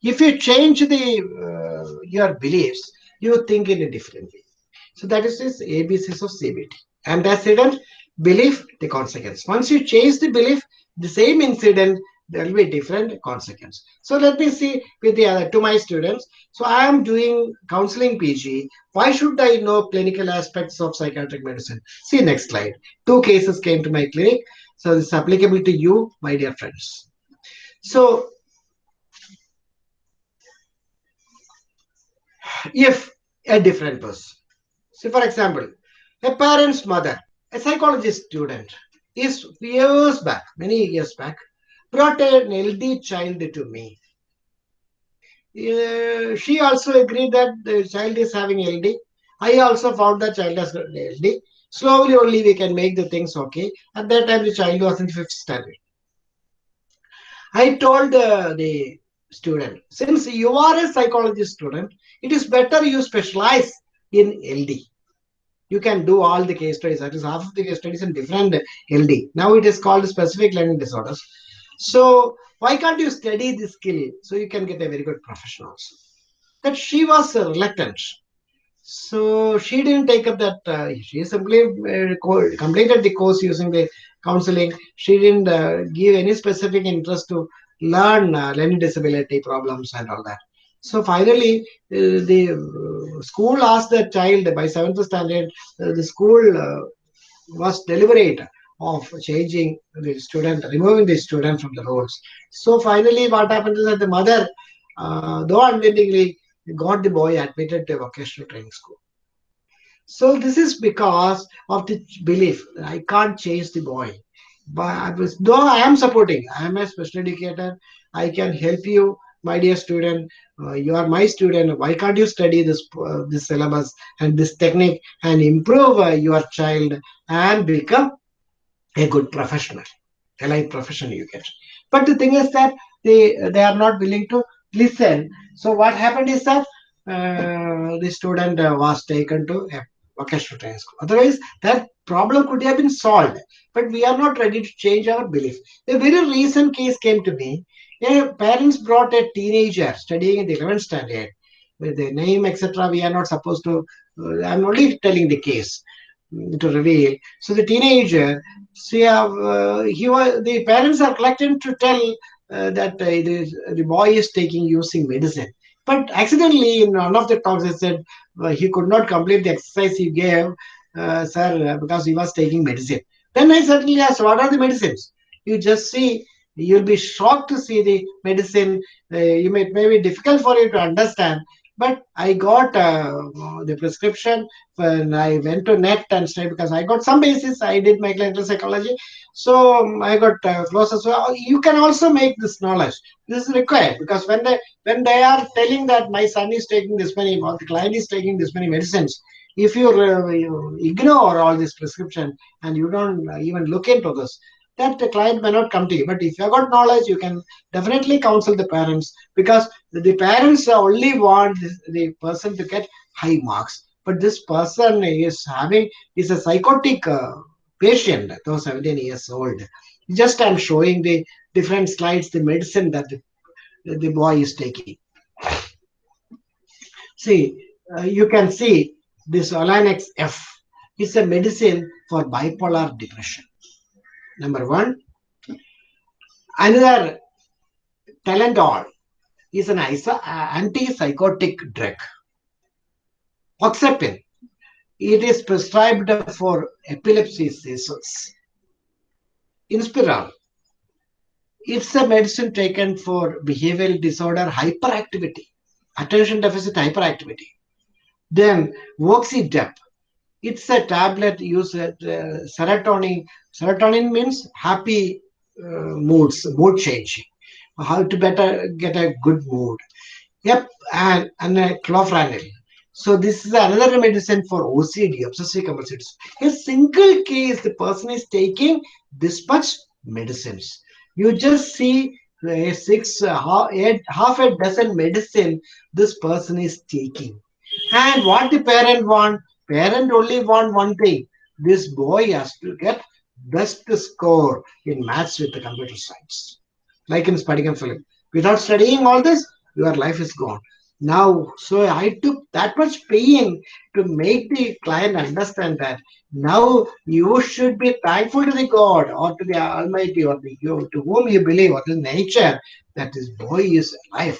If you change the uh, your beliefs, you think in a different way. So that is this ABCs of CBT. Antecedent, belief, the consequence. Once you change the belief, the same incident, there will be different consequence. So let me see with the other to my students. So I am doing counseling PG. Why should I know clinical aspects of psychiatric medicine? See next slide. Two cases came to my clinic. So this is applicable to you, my dear friends. So if a different person. So, for example, a parent's mother, a psychology student, is years back, many years back, brought an LD child to me. Uh, she also agreed that the child is having LD. I also found that child has LD. Slowly, only we can make the things okay. At that time, the child was in fifth standard. I told uh, the student, since you are a psychology student, it is better you specialize in LD. You can do all the case studies. That is half of the case studies in different LD. Now it is called specific learning disorders. So why can't you study this skill so you can get a very good profession also? That she was reluctant. So she didn't take up that. Uh, she simply uh, completed the course using the counseling. She didn't uh, give any specific interest to learn uh, learning disability problems and all that. So finally, uh, the uh, school asked the child by seventh standard. Uh, the school uh, was deliberate of changing the student, removing the student from the roles. So finally, what happened is that the mother, uh, though unwittingly, got the boy admitted to a vocational training school. So this is because of the belief I can't change the boy. But I was, though I am supporting, I am a special educator. I can help you, my dear student. Uh, you are my student. Why can't you study this uh, this syllabus and this technique and improve uh, your child and become a good professional? allied professional you get. But the thing is that they they are not willing to listen. So what happened is that uh, the student uh, was taken to a vocational training school. Otherwise, that problem could have been solved. But we are not ready to change our belief. A very recent case came to me. Parents brought a teenager studying in the 11th standard. With the name, etc., we are not supposed to. Uh, I'm only telling the case mm, to reveal. So the teenager, see, uh, he was the parents are collected to tell uh, that uh, is, the boy is taking using medicine. But accidentally, in one of the talks, I said uh, he could not complete the exercise he gave, uh, sir, uh, because he was taking medicine. Then I suddenly asked, what are the medicines? You just see, you'll be shocked to see the medicine. Uh, you may, it may be difficult for you to understand. But I got uh, the prescription when I went to net and studied because I got some basis. I did my clinical psychology, so um, I got uh, closer. So you can also make this knowledge. This is required because when they when they are telling that my son is taking this many, or the client is taking this many medicines, if you, uh, you ignore all this prescription and you don't even look into this, that the client may not come to you. But if you have got knowledge, you can definitely counsel the parents because the parents only want the person to get high marks. But this person is having is a psychotic uh, patient, though 17 years old. Just I'm showing the different slides, the medicine that the, the boy is taking. See, uh, you can see this Olanex F is a medicine for bipolar depression. Number one. Another Talendol is an antipsychotic drug. Oxepin, it is prescribed for epilepsy seizures. Inspiral, it's a medicine taken for behavioral disorder hyperactivity, attention deficit hyperactivity. Then Voxidep, it's a tablet used uh, serotonin. Serotonin means happy uh, moods, mood changing. How to better get a good mood. Yep, and, and a clofranil. So this is another medicine for OCD, obsessive compulsive. A single case, the person is taking this much medicines. You just see six, uh, half, eight, half a dozen medicine this person is taking. And what the parent want? Parent only want one thing. This boy has to get best score in maths with the computer science. Like in Spadikam film. Without studying all this, your life is gone. Now, so I took that much pain to make the client understand that now you should be thankful to the God or to the Almighty or the you to whom you believe or to nature that this boy is alive.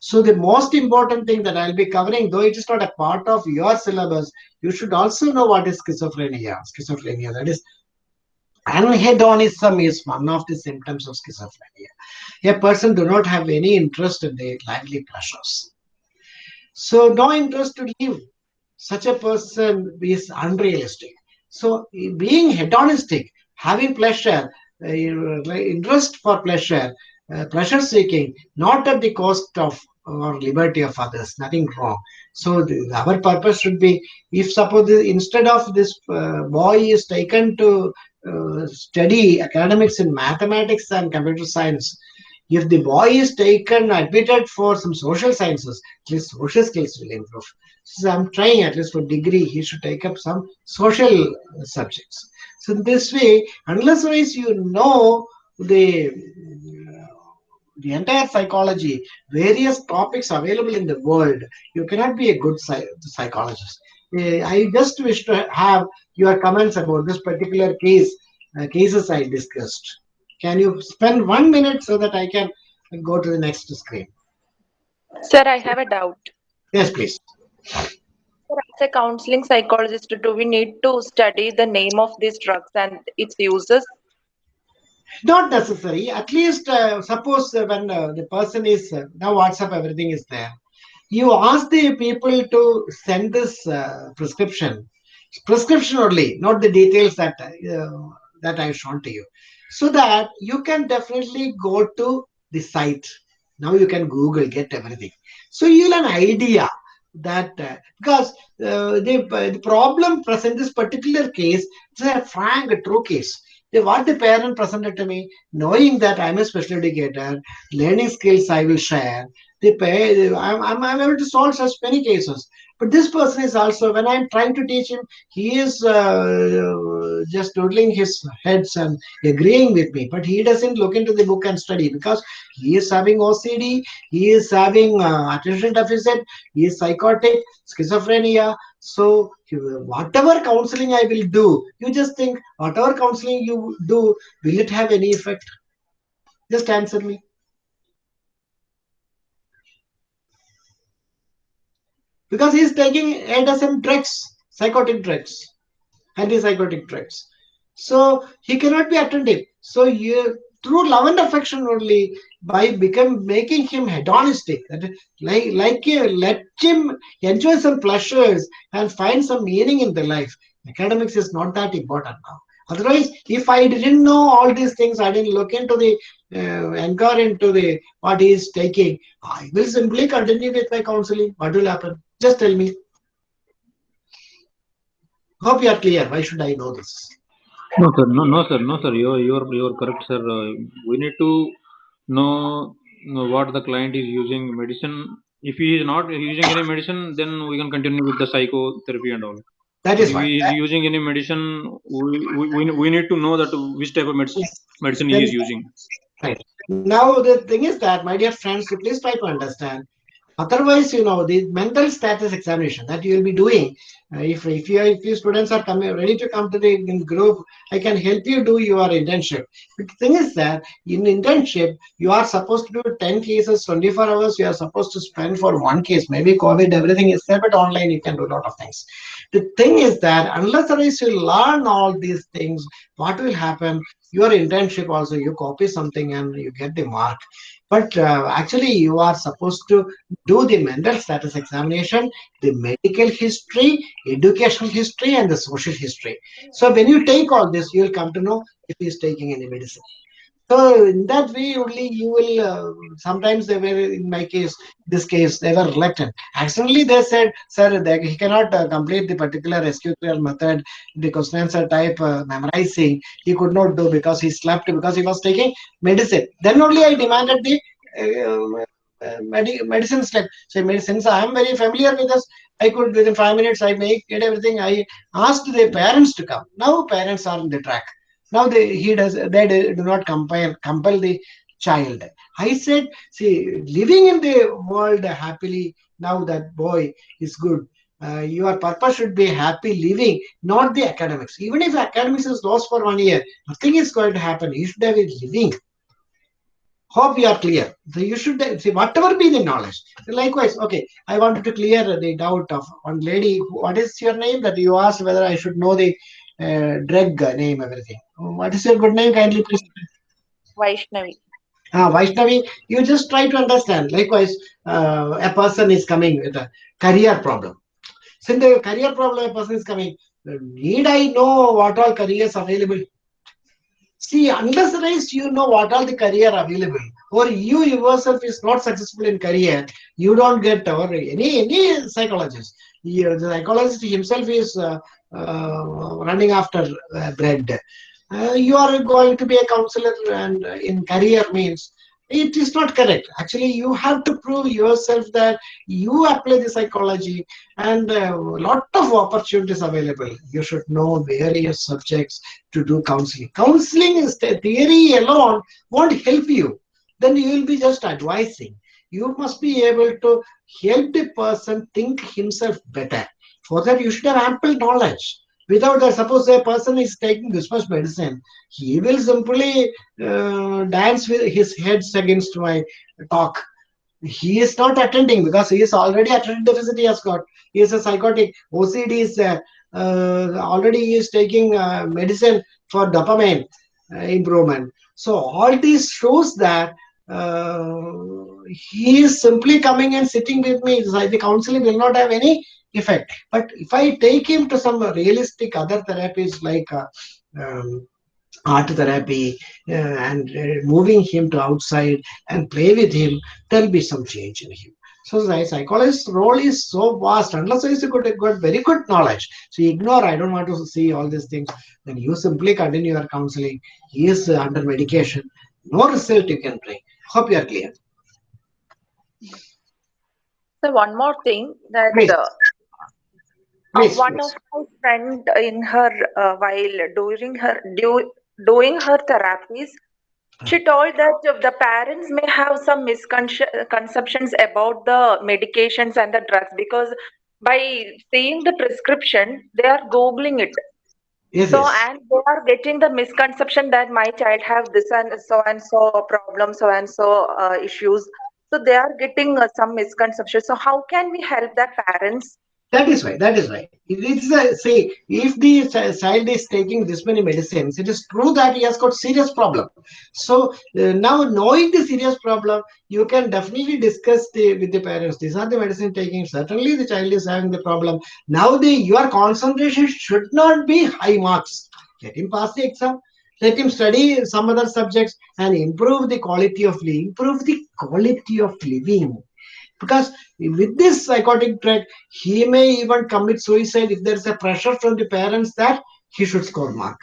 So the most important thing that I'll be covering, though it is not a part of your syllabus, you should also know what is schizophrenia. Schizophrenia, that is anhedonism is one of the symptoms of schizophrenia. A person do not have any interest in the lively pleasures. So no interest to live. Such a person is unrealistic. So being hedonistic, having pleasure, uh, interest for pleasure, uh, pleasure seeking, not at the cost of or liberty of others, nothing wrong. So the, our purpose should be, if suppose instead of this uh, boy is taken to Uh, study academics in mathematics and computer science, if the boy is taken admitted for some social sciences, least social skills will improve. So I'm trying at least for degree, he should take up some social subjects. So in this way, unless you know the the entire psychology, various topics available in the world, you cannot be a good psychologist. Uh, I just wish to have your comments about this particular case, uh, cases I discussed. Can you spend one minute so that I can go to the next screen? Sir, I have a doubt. Yes, please. As a counseling psychologist, do we need to study the name of these drugs and its uses? Not necessary. At least, uh, suppose uh, when uh, the person is uh, now WhatsApp, everything is there. You ask the people to send this uh, prescription, prescription only, not the details that uh, that I've shown to you, so that you can definitely go to the site. Now you can Google, get everything. So you'll have an idea that because the, the problem present this particular case, it's a frank, true case the, what the parent presented to me, knowing that I'm a special educator, learning skills I will share. The pa- I'm, I'm, I'm able to solve such many cases. But this person is also, when I'm trying to teach him, he is uh, just nodding his heads and agreeing with me. But he doesn't look into the book and study because he is having OCD, he is having uh, attention deficit, he is psychotic, schizophrenia. So whatever counseling I will do, you just think whatever counseling you do, will it have any effect? Just answer me. Because he is taking a drugs, psychotic drugs, antipsychotic drugs. So he cannot be attentive. So you through love and affection only by become making him hedonistic that like like let him enjoy some pleasures and find some meaning in the life academics is not that important now otherwise if i didn't know all these things i didn't look into the uh, inquire into the what he is taking i will simply continue with my counseling what will happen just tell me hope you are clear why should i know this No, sir. No, no, sir. No, sir. You're you're you're correct, sir. Uh, we need to know, know what the client is using medicine. If he is not using any medicine, then we can continue with the psychotherapy and all. that is If he is using any medicine, we, we, we, we need to know that which type of medicine medicine he is using. Right. Now the thing is that, my dear friends, you please try to understand. Otherwise, you know, the mental status examination that you will be doing, uh, if if you if you students are coming ready to come to the group, I can help you do your internship. But the thing is that in internship, you are supposed to do 10 cases, 24 hours. You are supposed to spend for one case. Maybe COVID, everything is there, but online you can do a lot of things. The thing is that unless unless you learn all these things, what will happen? Your internship also, you copy something and you get the mark. But uh, actually, you are supposed to do the mental status examination, the medical history, educational history, and the social history. So when you take all this, you will come to know if he is taking any medicine. So in that way, only you will. Uh, sometimes they were, in my case, this case, they were reluctant. Accidentally, they said, "Sir, that he cannot uh, complete the particular SQL method, the question answer type uh, memorizing. He could not do because he slept because he was taking medicine." Then only I demanded the uh, uh, medi- medicine step. So since I am very familiar with this, I could within five minutes I make get everything. I asked the parents to come. Now parents are on the track. Now they he does they do not compel compel the child. I said, see, living in the world happily. Now that boy is good. Uh, your purpose should be happy living, not the academics. Even if academics is lost for one year, nothing is going to happen. You should have a living. Hope you are clear. So you should see whatever be the knowledge. Likewise, okay. I wanted to clear the doubt of one lady. What is your name? That you asked whether I should know the uh, drug name, everything. What is your good name? Kindly please. Vaishnavi. Ah, Vaishnavi, you just try to understand. Likewise, uh, a person is coming with a career problem. Since the career problem, a person is coming. Need I know what all careers available? See, unless unless you know what all the career available, or you yourself is not successful in career, you don't get or any any psychologist. You, the psychologist himself is uh, uh, running after uh, bread. Uh, you are going to be a counselor and uh, in career means it is not correct. Actually you have to prove yourself that you apply the psychology and a lot of opportunities available. You should know various subjects to do counseling. Counseling is the theory alone won't help you. Then you will be just advising. You must be able to help the person think himself better. For that you should have ample knowledge without that suppose a person is taking this much medicine he will simply uh, dance with his heads against my talk. He is not attending because he is already attention deficit he has got. He is a psychotic. Ocd is uh, already he is taking uh, medicine for dopamine uh, improvement. So all this shows that uh, he is simply coming and sitting with me. The counseling will not have any effect but if i take him to some realistic other therapies like uh, um, art therapy uh, and uh, moving him to outside and play with him there'll be some change in him So the psychologist's role is so vast. Unless you got, got very good knowledge, so ignore. I don't want to see all these things. Then you simply continue your counseling. He is uh, under medication. No result you can bring. Hope you are clear. So one more thing that uh, Please, one please. of my friend in her uh, while doing her do, doing her therapies she told that the parents may have some misconceptions about the medications and the drugs because by seeing the prescription they are googling it Yes, so yes. and they are getting the misconception that my child have this and so and so problem so and so uh, issues so they are getting uh, some misconception so how can we help the parents That is right. That is right. It is a, say if the child is taking this many medicines, it is true that he has got serious problem. So uh, now knowing the serious problem, you can definitely discuss the, with the parents. These are the medicine taking. Certainly, the child is having the problem. Now the your concentration should not be high marks. Let him pass the exam. Let him study some other subjects and improve the quality of living. Improve the quality of living because with this psychotic trait he may even commit suicide if there is a pressure from the parents that he should score mark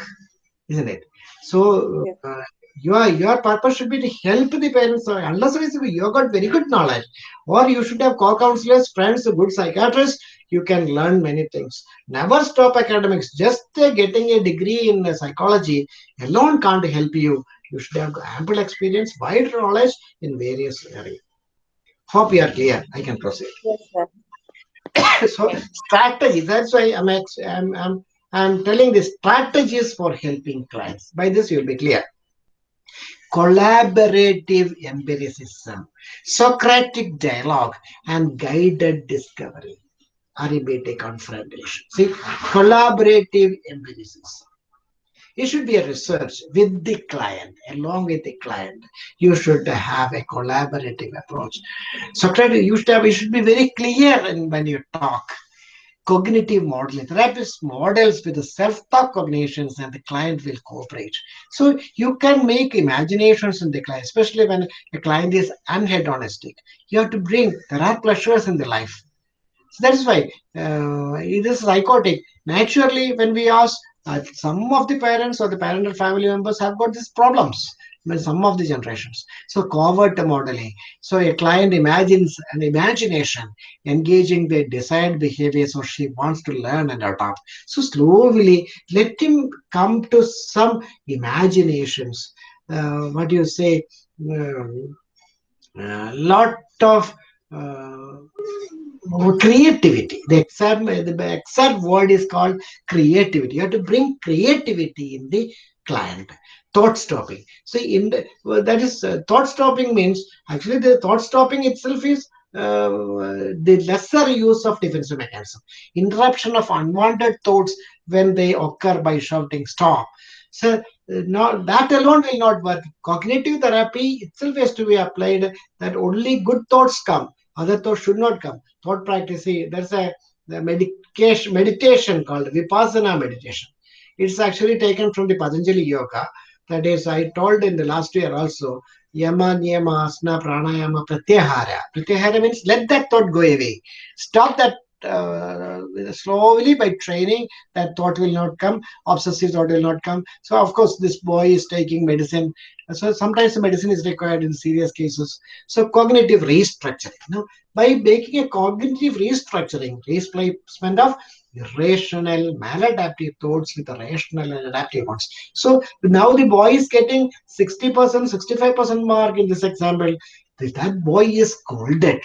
isn't it? So uh, your your purpose should be to help the parents. Unless you have got very good knowledge or you should have co-counselors friends a good psychiatrist you can learn many things. Never stop academics. Just uh, getting a degree in uh, psychology alone can't help you. You should have ample experience wide knowledge in various areas hope you are clear. I can proceed. Yes sir. [COUGHS] So strategy that's why i'm i'm i'm, I'm telling the strategies for helping clients. By this you'll be clear. Collaborative empiricism socratic dialogue and guided discovery. Aribate confrontation see collaborative empiricism it should be a research with the client along with the client you should have a collaborative approach Socrates to have, you should be very clear in, when you talk. Cognitive modeling. Therapist models with the self-talk cognitions and the client will cooperate. So you can make imaginations in the client, especially when the client is unhedonistic. You have to bring, there are pleasures in the life. So that's why uh, it is psychotic. Naturally, when we ask, some of the parents or the parental family members have got these problems. I mean, some of the generations. So covert modeling. So a client imagines an imagination engaging the desired behaviors or she wants to learn and adopt. So slowly let him come to some imaginations. Uh, what do you say? Um, a lot of uh, creativity. The exact, the exact word is called creativity. You have to bring creativity in the client. Thought stopping. So in the, well, that is uh, thought stopping means actually the thought stopping itself is uh, the lesser use of defensive mechanism. Interruption of unwanted thoughts when they occur by shouting stop. So uh, that alone will not work. Cognitive therapy itself has to be applied that only good thoughts come other thoughts should not come. Thought practice, see, there's a the medication meditation called Vipassana meditation. It's actually taken from the Patanjali Yoga. That is, I told in the last year also, Yama, Niyama, Asana, Pranayama, Pratyahara. Pratyahara means let that thought go away. Stop that uh, slowly by training, that thought will not come, obsessive thought will not come. So, of course, this boy is taking medicine. So, sometimes medicine is required in serious cases. So, cognitive restructuring. Now, by making a cognitive restructuring, replacement of irrational, maladaptive thoughts with the rational and adaptive ones. So, now the boy is getting 60%, 65% mark in this example. That boy is scolded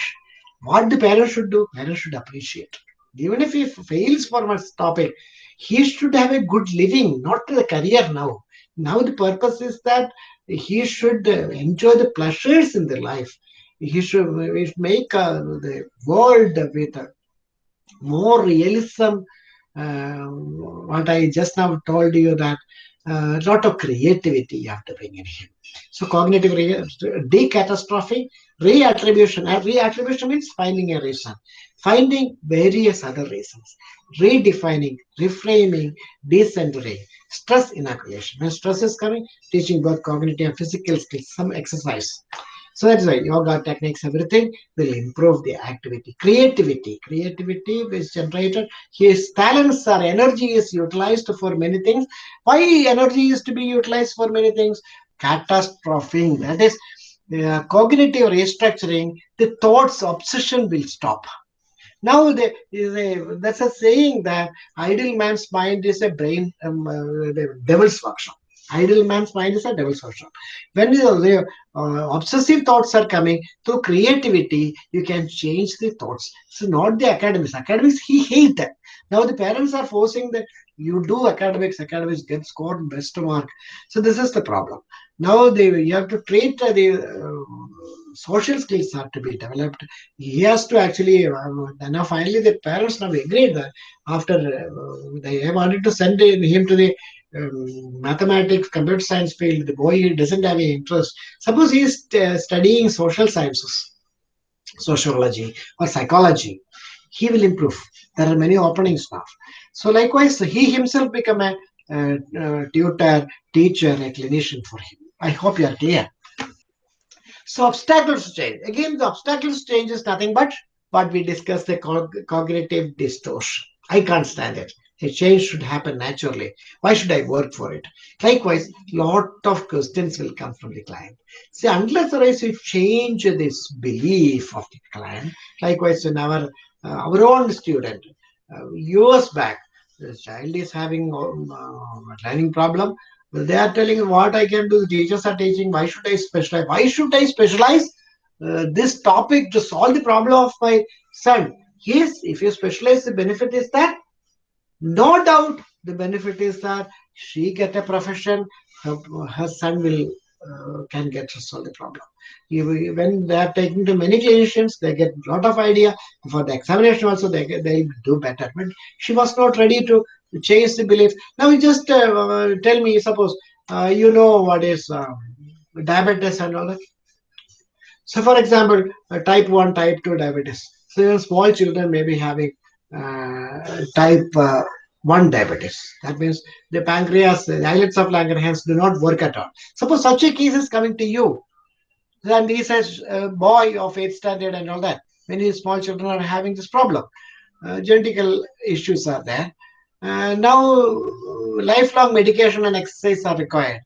what the parents should do parents should appreciate. Even if he fails for one topic he should have a good living not a career now. Now the purpose is that he should uh, enjoy the pleasures in the life. He should should make uh, the world with uh, more realism. Uh, what i just now told you that a lot of creativity you have to bring in him so cognitive decatastrophe reattribution reattribution means finding a reason. Finding various other reasons. Redefining reframing decentering stress inoculation. When stress is coming teaching both cognitive and physical skills some exercise that's why yoga techniques, everything will improve the activity. Creativity, creativity is generated. His talents or energy is utilized for many things. Why energy is to be utilized for many things? Catastrophing, that is uh, cognitive restructuring, the thoughts obsession will stop. Now, the, the, that's a saying that idle man's mind is a brain, um, uh, devil's workshop. Idle man's mind is a devil's workshop. When the, uh, obsessive thoughts are coming through creativity, you can change the thoughts. So not the academics. Academics he hate that. Now the parents are forcing that you do academics. Academics get scored best mark. So this is the problem. Now they you have to treat the uh, social skills have to be developed. He has to actually. Uh, now finally the parents now agreed that after uh, they wanted to send him to the um, mathematics, computer science field, the boy doesn't have any interest. Suppose he is uh, studying social sciences, sociology or psychology, he will improve. There are many openings now. So likewise, he himself become a uh, uh, tutor, teacher, a clinician for him. I hope you are clear. So obstacles change. Again, the obstacles change is nothing but what we discussed, the cognitive distortion. I can't stand it. A change should happen naturally. Why should I work for it? Likewise, lot of questions will come from the client. See, unless or else we change this belief of the client, likewise in our uh, our own student, uh, years back, the child is having um, uh, learning problem. They are telling what I can do. The teachers are teaching. Why should I specialize? Why should I specialize uh, this topic to solve the problem of my son? Yes, if you specialize, the benefit is that no doubt the benefit is that she get a profession, her, her son will uh, can get to solve the problem. When they are taken to many clinicians, they get a lot of idea. For the examination also, they they do better. But she was not ready to change the belief. Now, just uh, tell me, suppose uh, you know what is um, diabetes and all that. So, for example, type 1, type 2 diabetes. So, small children may be having uh, type uh, 1 diabetes. That means the pancreas, the islets of Langerhans do not work at all. Suppose such a case is coming to you, then he says, a boy of 8th standard and all that. Many small children are having this problem. Uh, genetical issues are there. Uh, now, lifelong medication and exercise are required.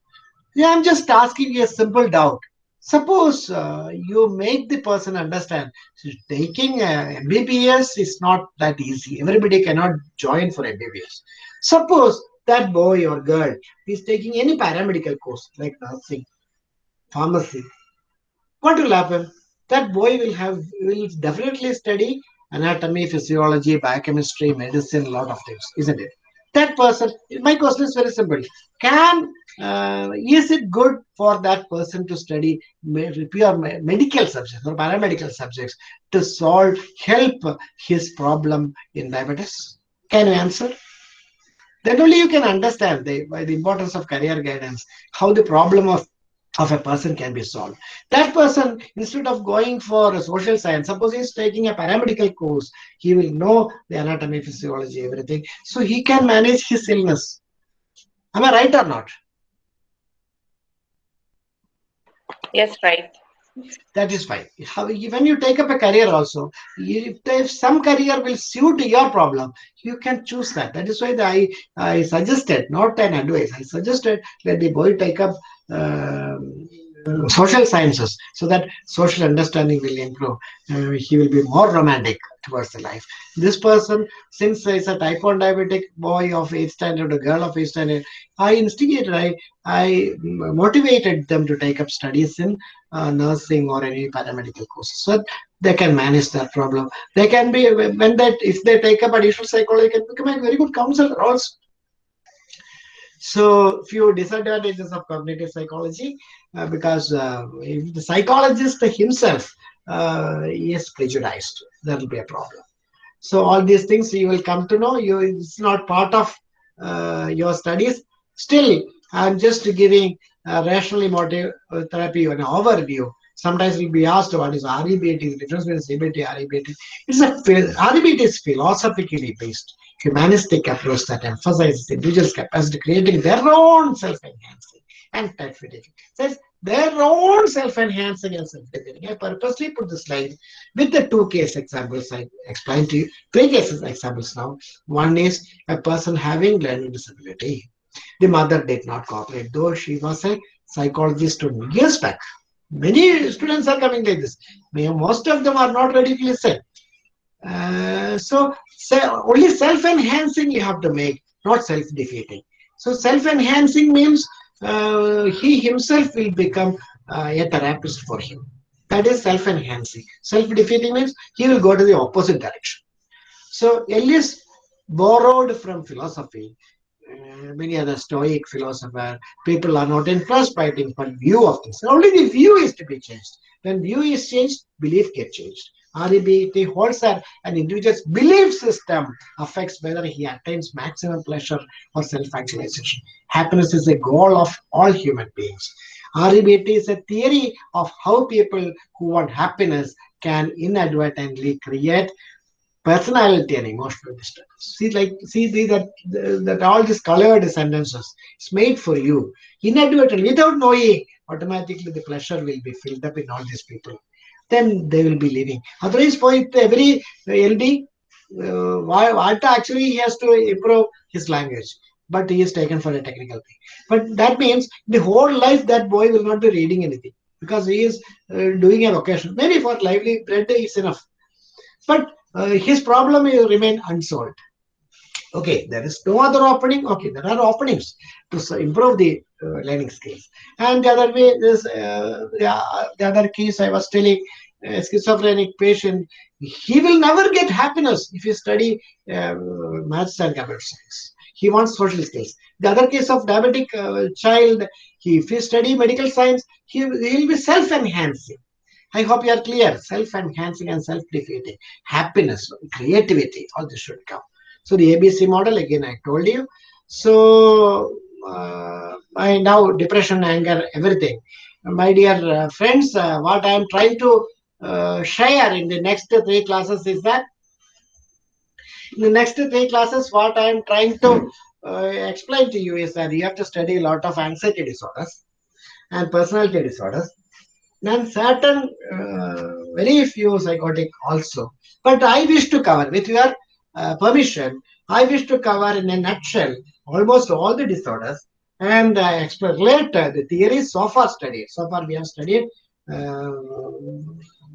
Yeah, I'm just asking you a simple doubt. Suppose uh, you make the person understand taking MBBS is not that easy. Everybody cannot join for MBBS. Suppose that boy or girl is taking any paramedical course like nursing, pharmacy. What will happen? That boy will have will definitely study anatomy, physiology, biochemistry, medicine, a lot of things, isn't it? That person, my question is very simple. Can uh, is it good for that person to study pure medical subjects or paramedical subjects to solve help his problem in diabetes can you answer then only you can understand the, the importance of career guidance how the problem of of a person can be solved. That person, instead of going for a social science, suppose he's taking a paramedical course, he will know the anatomy, physiology, everything. So he can manage his illness. Am I right or not? Yes, right. That is fine. How, when you take up a career also, if, some career will suit your problem, you can choose that. That is why I, I suggested, not an advice, I suggested that the boy take up uh, social sciences so that social understanding will improve. Uh, he will be more romantic towards the life. This person, since is a type 1 diabetic boy of 8th standard or girl of 8th standard, I instigated, I, I motivated them to take up studies in uh, nursing or any paramedical courses so that they can manage that problem. They can be, when that, if they take up additional psychology, can become a very good counselor also. So few disadvantages of cognitive psychology uh, because uh, if the psychologist himself uh, is prejudiced, that will be a problem. So all these things you will come to know. You it's not part of uh, your studies. Still, I'm just giving rational emotive therapy an overview. Sometimes we'll be asked what is REBT, the difference between CBT REBT. It's a REBT is philosophically based humanistic approach that emphasizes individuals' capacity creating their own self-enhancing and self-fitting. Says their own self-enhancing and self-defeating. I purposely put the slide with the two case examples I explained to you. Three cases examples now. One is a person having learning disability. The mother did not cooperate, though she was a psychologist to years back. Many students are coming like this. Most of them are not ready to. Uh, so, so only self-enhancing you have to make, not self-defeating. So self-enhancing means uh, he himself will become uh, a therapist for him. That is self-enhancing. Self-defeating means he will go to the opposite direction. So Ellis borrowed from philosophy. Many other Stoic philosopher people are not impressed by but view of things. Only the view is to be changed. When view is changed, belief gets changed. REBT holds that an individual's belief system affects whether he attains maximum pleasure or self-actualization. Happiness is a goal of all human beings. REBT is a theory of how people who want happiness can inadvertently create personality and emotional disturbance. See, like, see the, that that all these colored sentences. It's made for you inadvertently, without knowing. Automatically, the pleasure will be filled up in all these people. Then they will be living. Otherwise, for it, every LD, uh, what actually he has to improve his language, but he is taken for a technical thing. But that means the whole life that boy will not be reading anything because he is uh, doing a vocation. Maybe for lively bread is enough. But uh, his problem will remain unsolved. Okay, there is no other opening. Okay, there are openings to improve the uh, learning skills. And the other way, this uh, the, uh, the other case I was telling, a schizophrenic patient, he will never get happiness if he study uh, maths and computer science. He wants social skills. The other case of diabetic uh, child, he, if he study medical science, he, he will be self-enhancing. I hope you are clear. Self-enhancing and self-defeating. Happiness, creativity, all this should come. So the ABC model, again, I told you. So uh, I now depression, anger, everything. My dear uh, friends, uh, what I am trying to uh, share in the next three classes is that in the next three classes, what I am trying to uh, explain to you is that you have to study a lot of anxiety disorders and personality disorders and certain uh, very few psychotic also. But I wish to cover, with your uh, permission, I wish to cover in a nutshell almost all the disorders and uh, explain later the theories so far studied. So far we have studied, uh,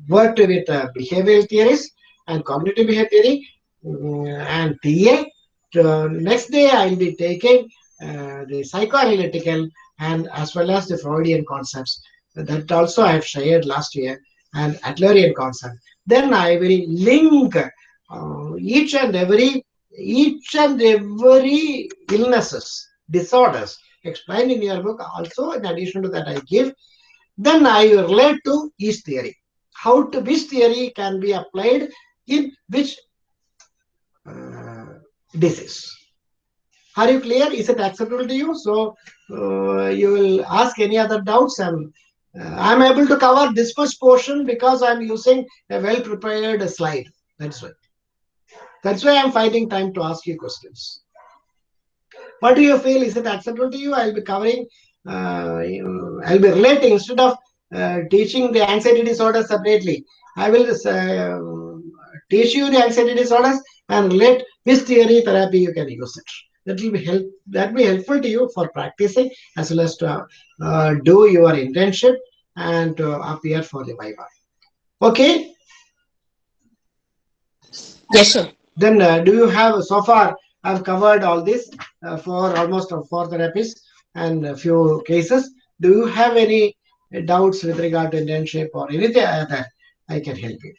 worked with uh, behavioral theories and cognitive behavior theory mm, and TA. So next day I will be taking uh, the psychoanalytical and as well as the Freudian concepts that also I have shared last year and Adlerian concept. Then I will link uh, each and every each and every illnesses, disorders explained in your book. Also, in addition to that, I give. Then I relate to each theory. How to which theory can be applied in which uh, disease. Are you clear? Is it acceptable to you? So uh, you will ask any other doubts and I'm able to cover this much portion because I'm using a well prepared slide. That's why. That's why I'm finding time to ask you questions. What do you feel? Is it acceptable to you? I'll be covering, uh, I'll be relating instead of uh, teaching the anxiety disorder separately. I will uh, teach you the anxiety disorders and relate which theory therapy you can use it. That will be help. That will be helpful to you for practicing as well as to uh, do your internship and to appear for the Viva. Okay. Yes, sir. Then uh, do you have so far? I've covered all this uh, for almost uh, four therapies and a few cases. Do you have any doubts with regard to internship or anything other? I can help you.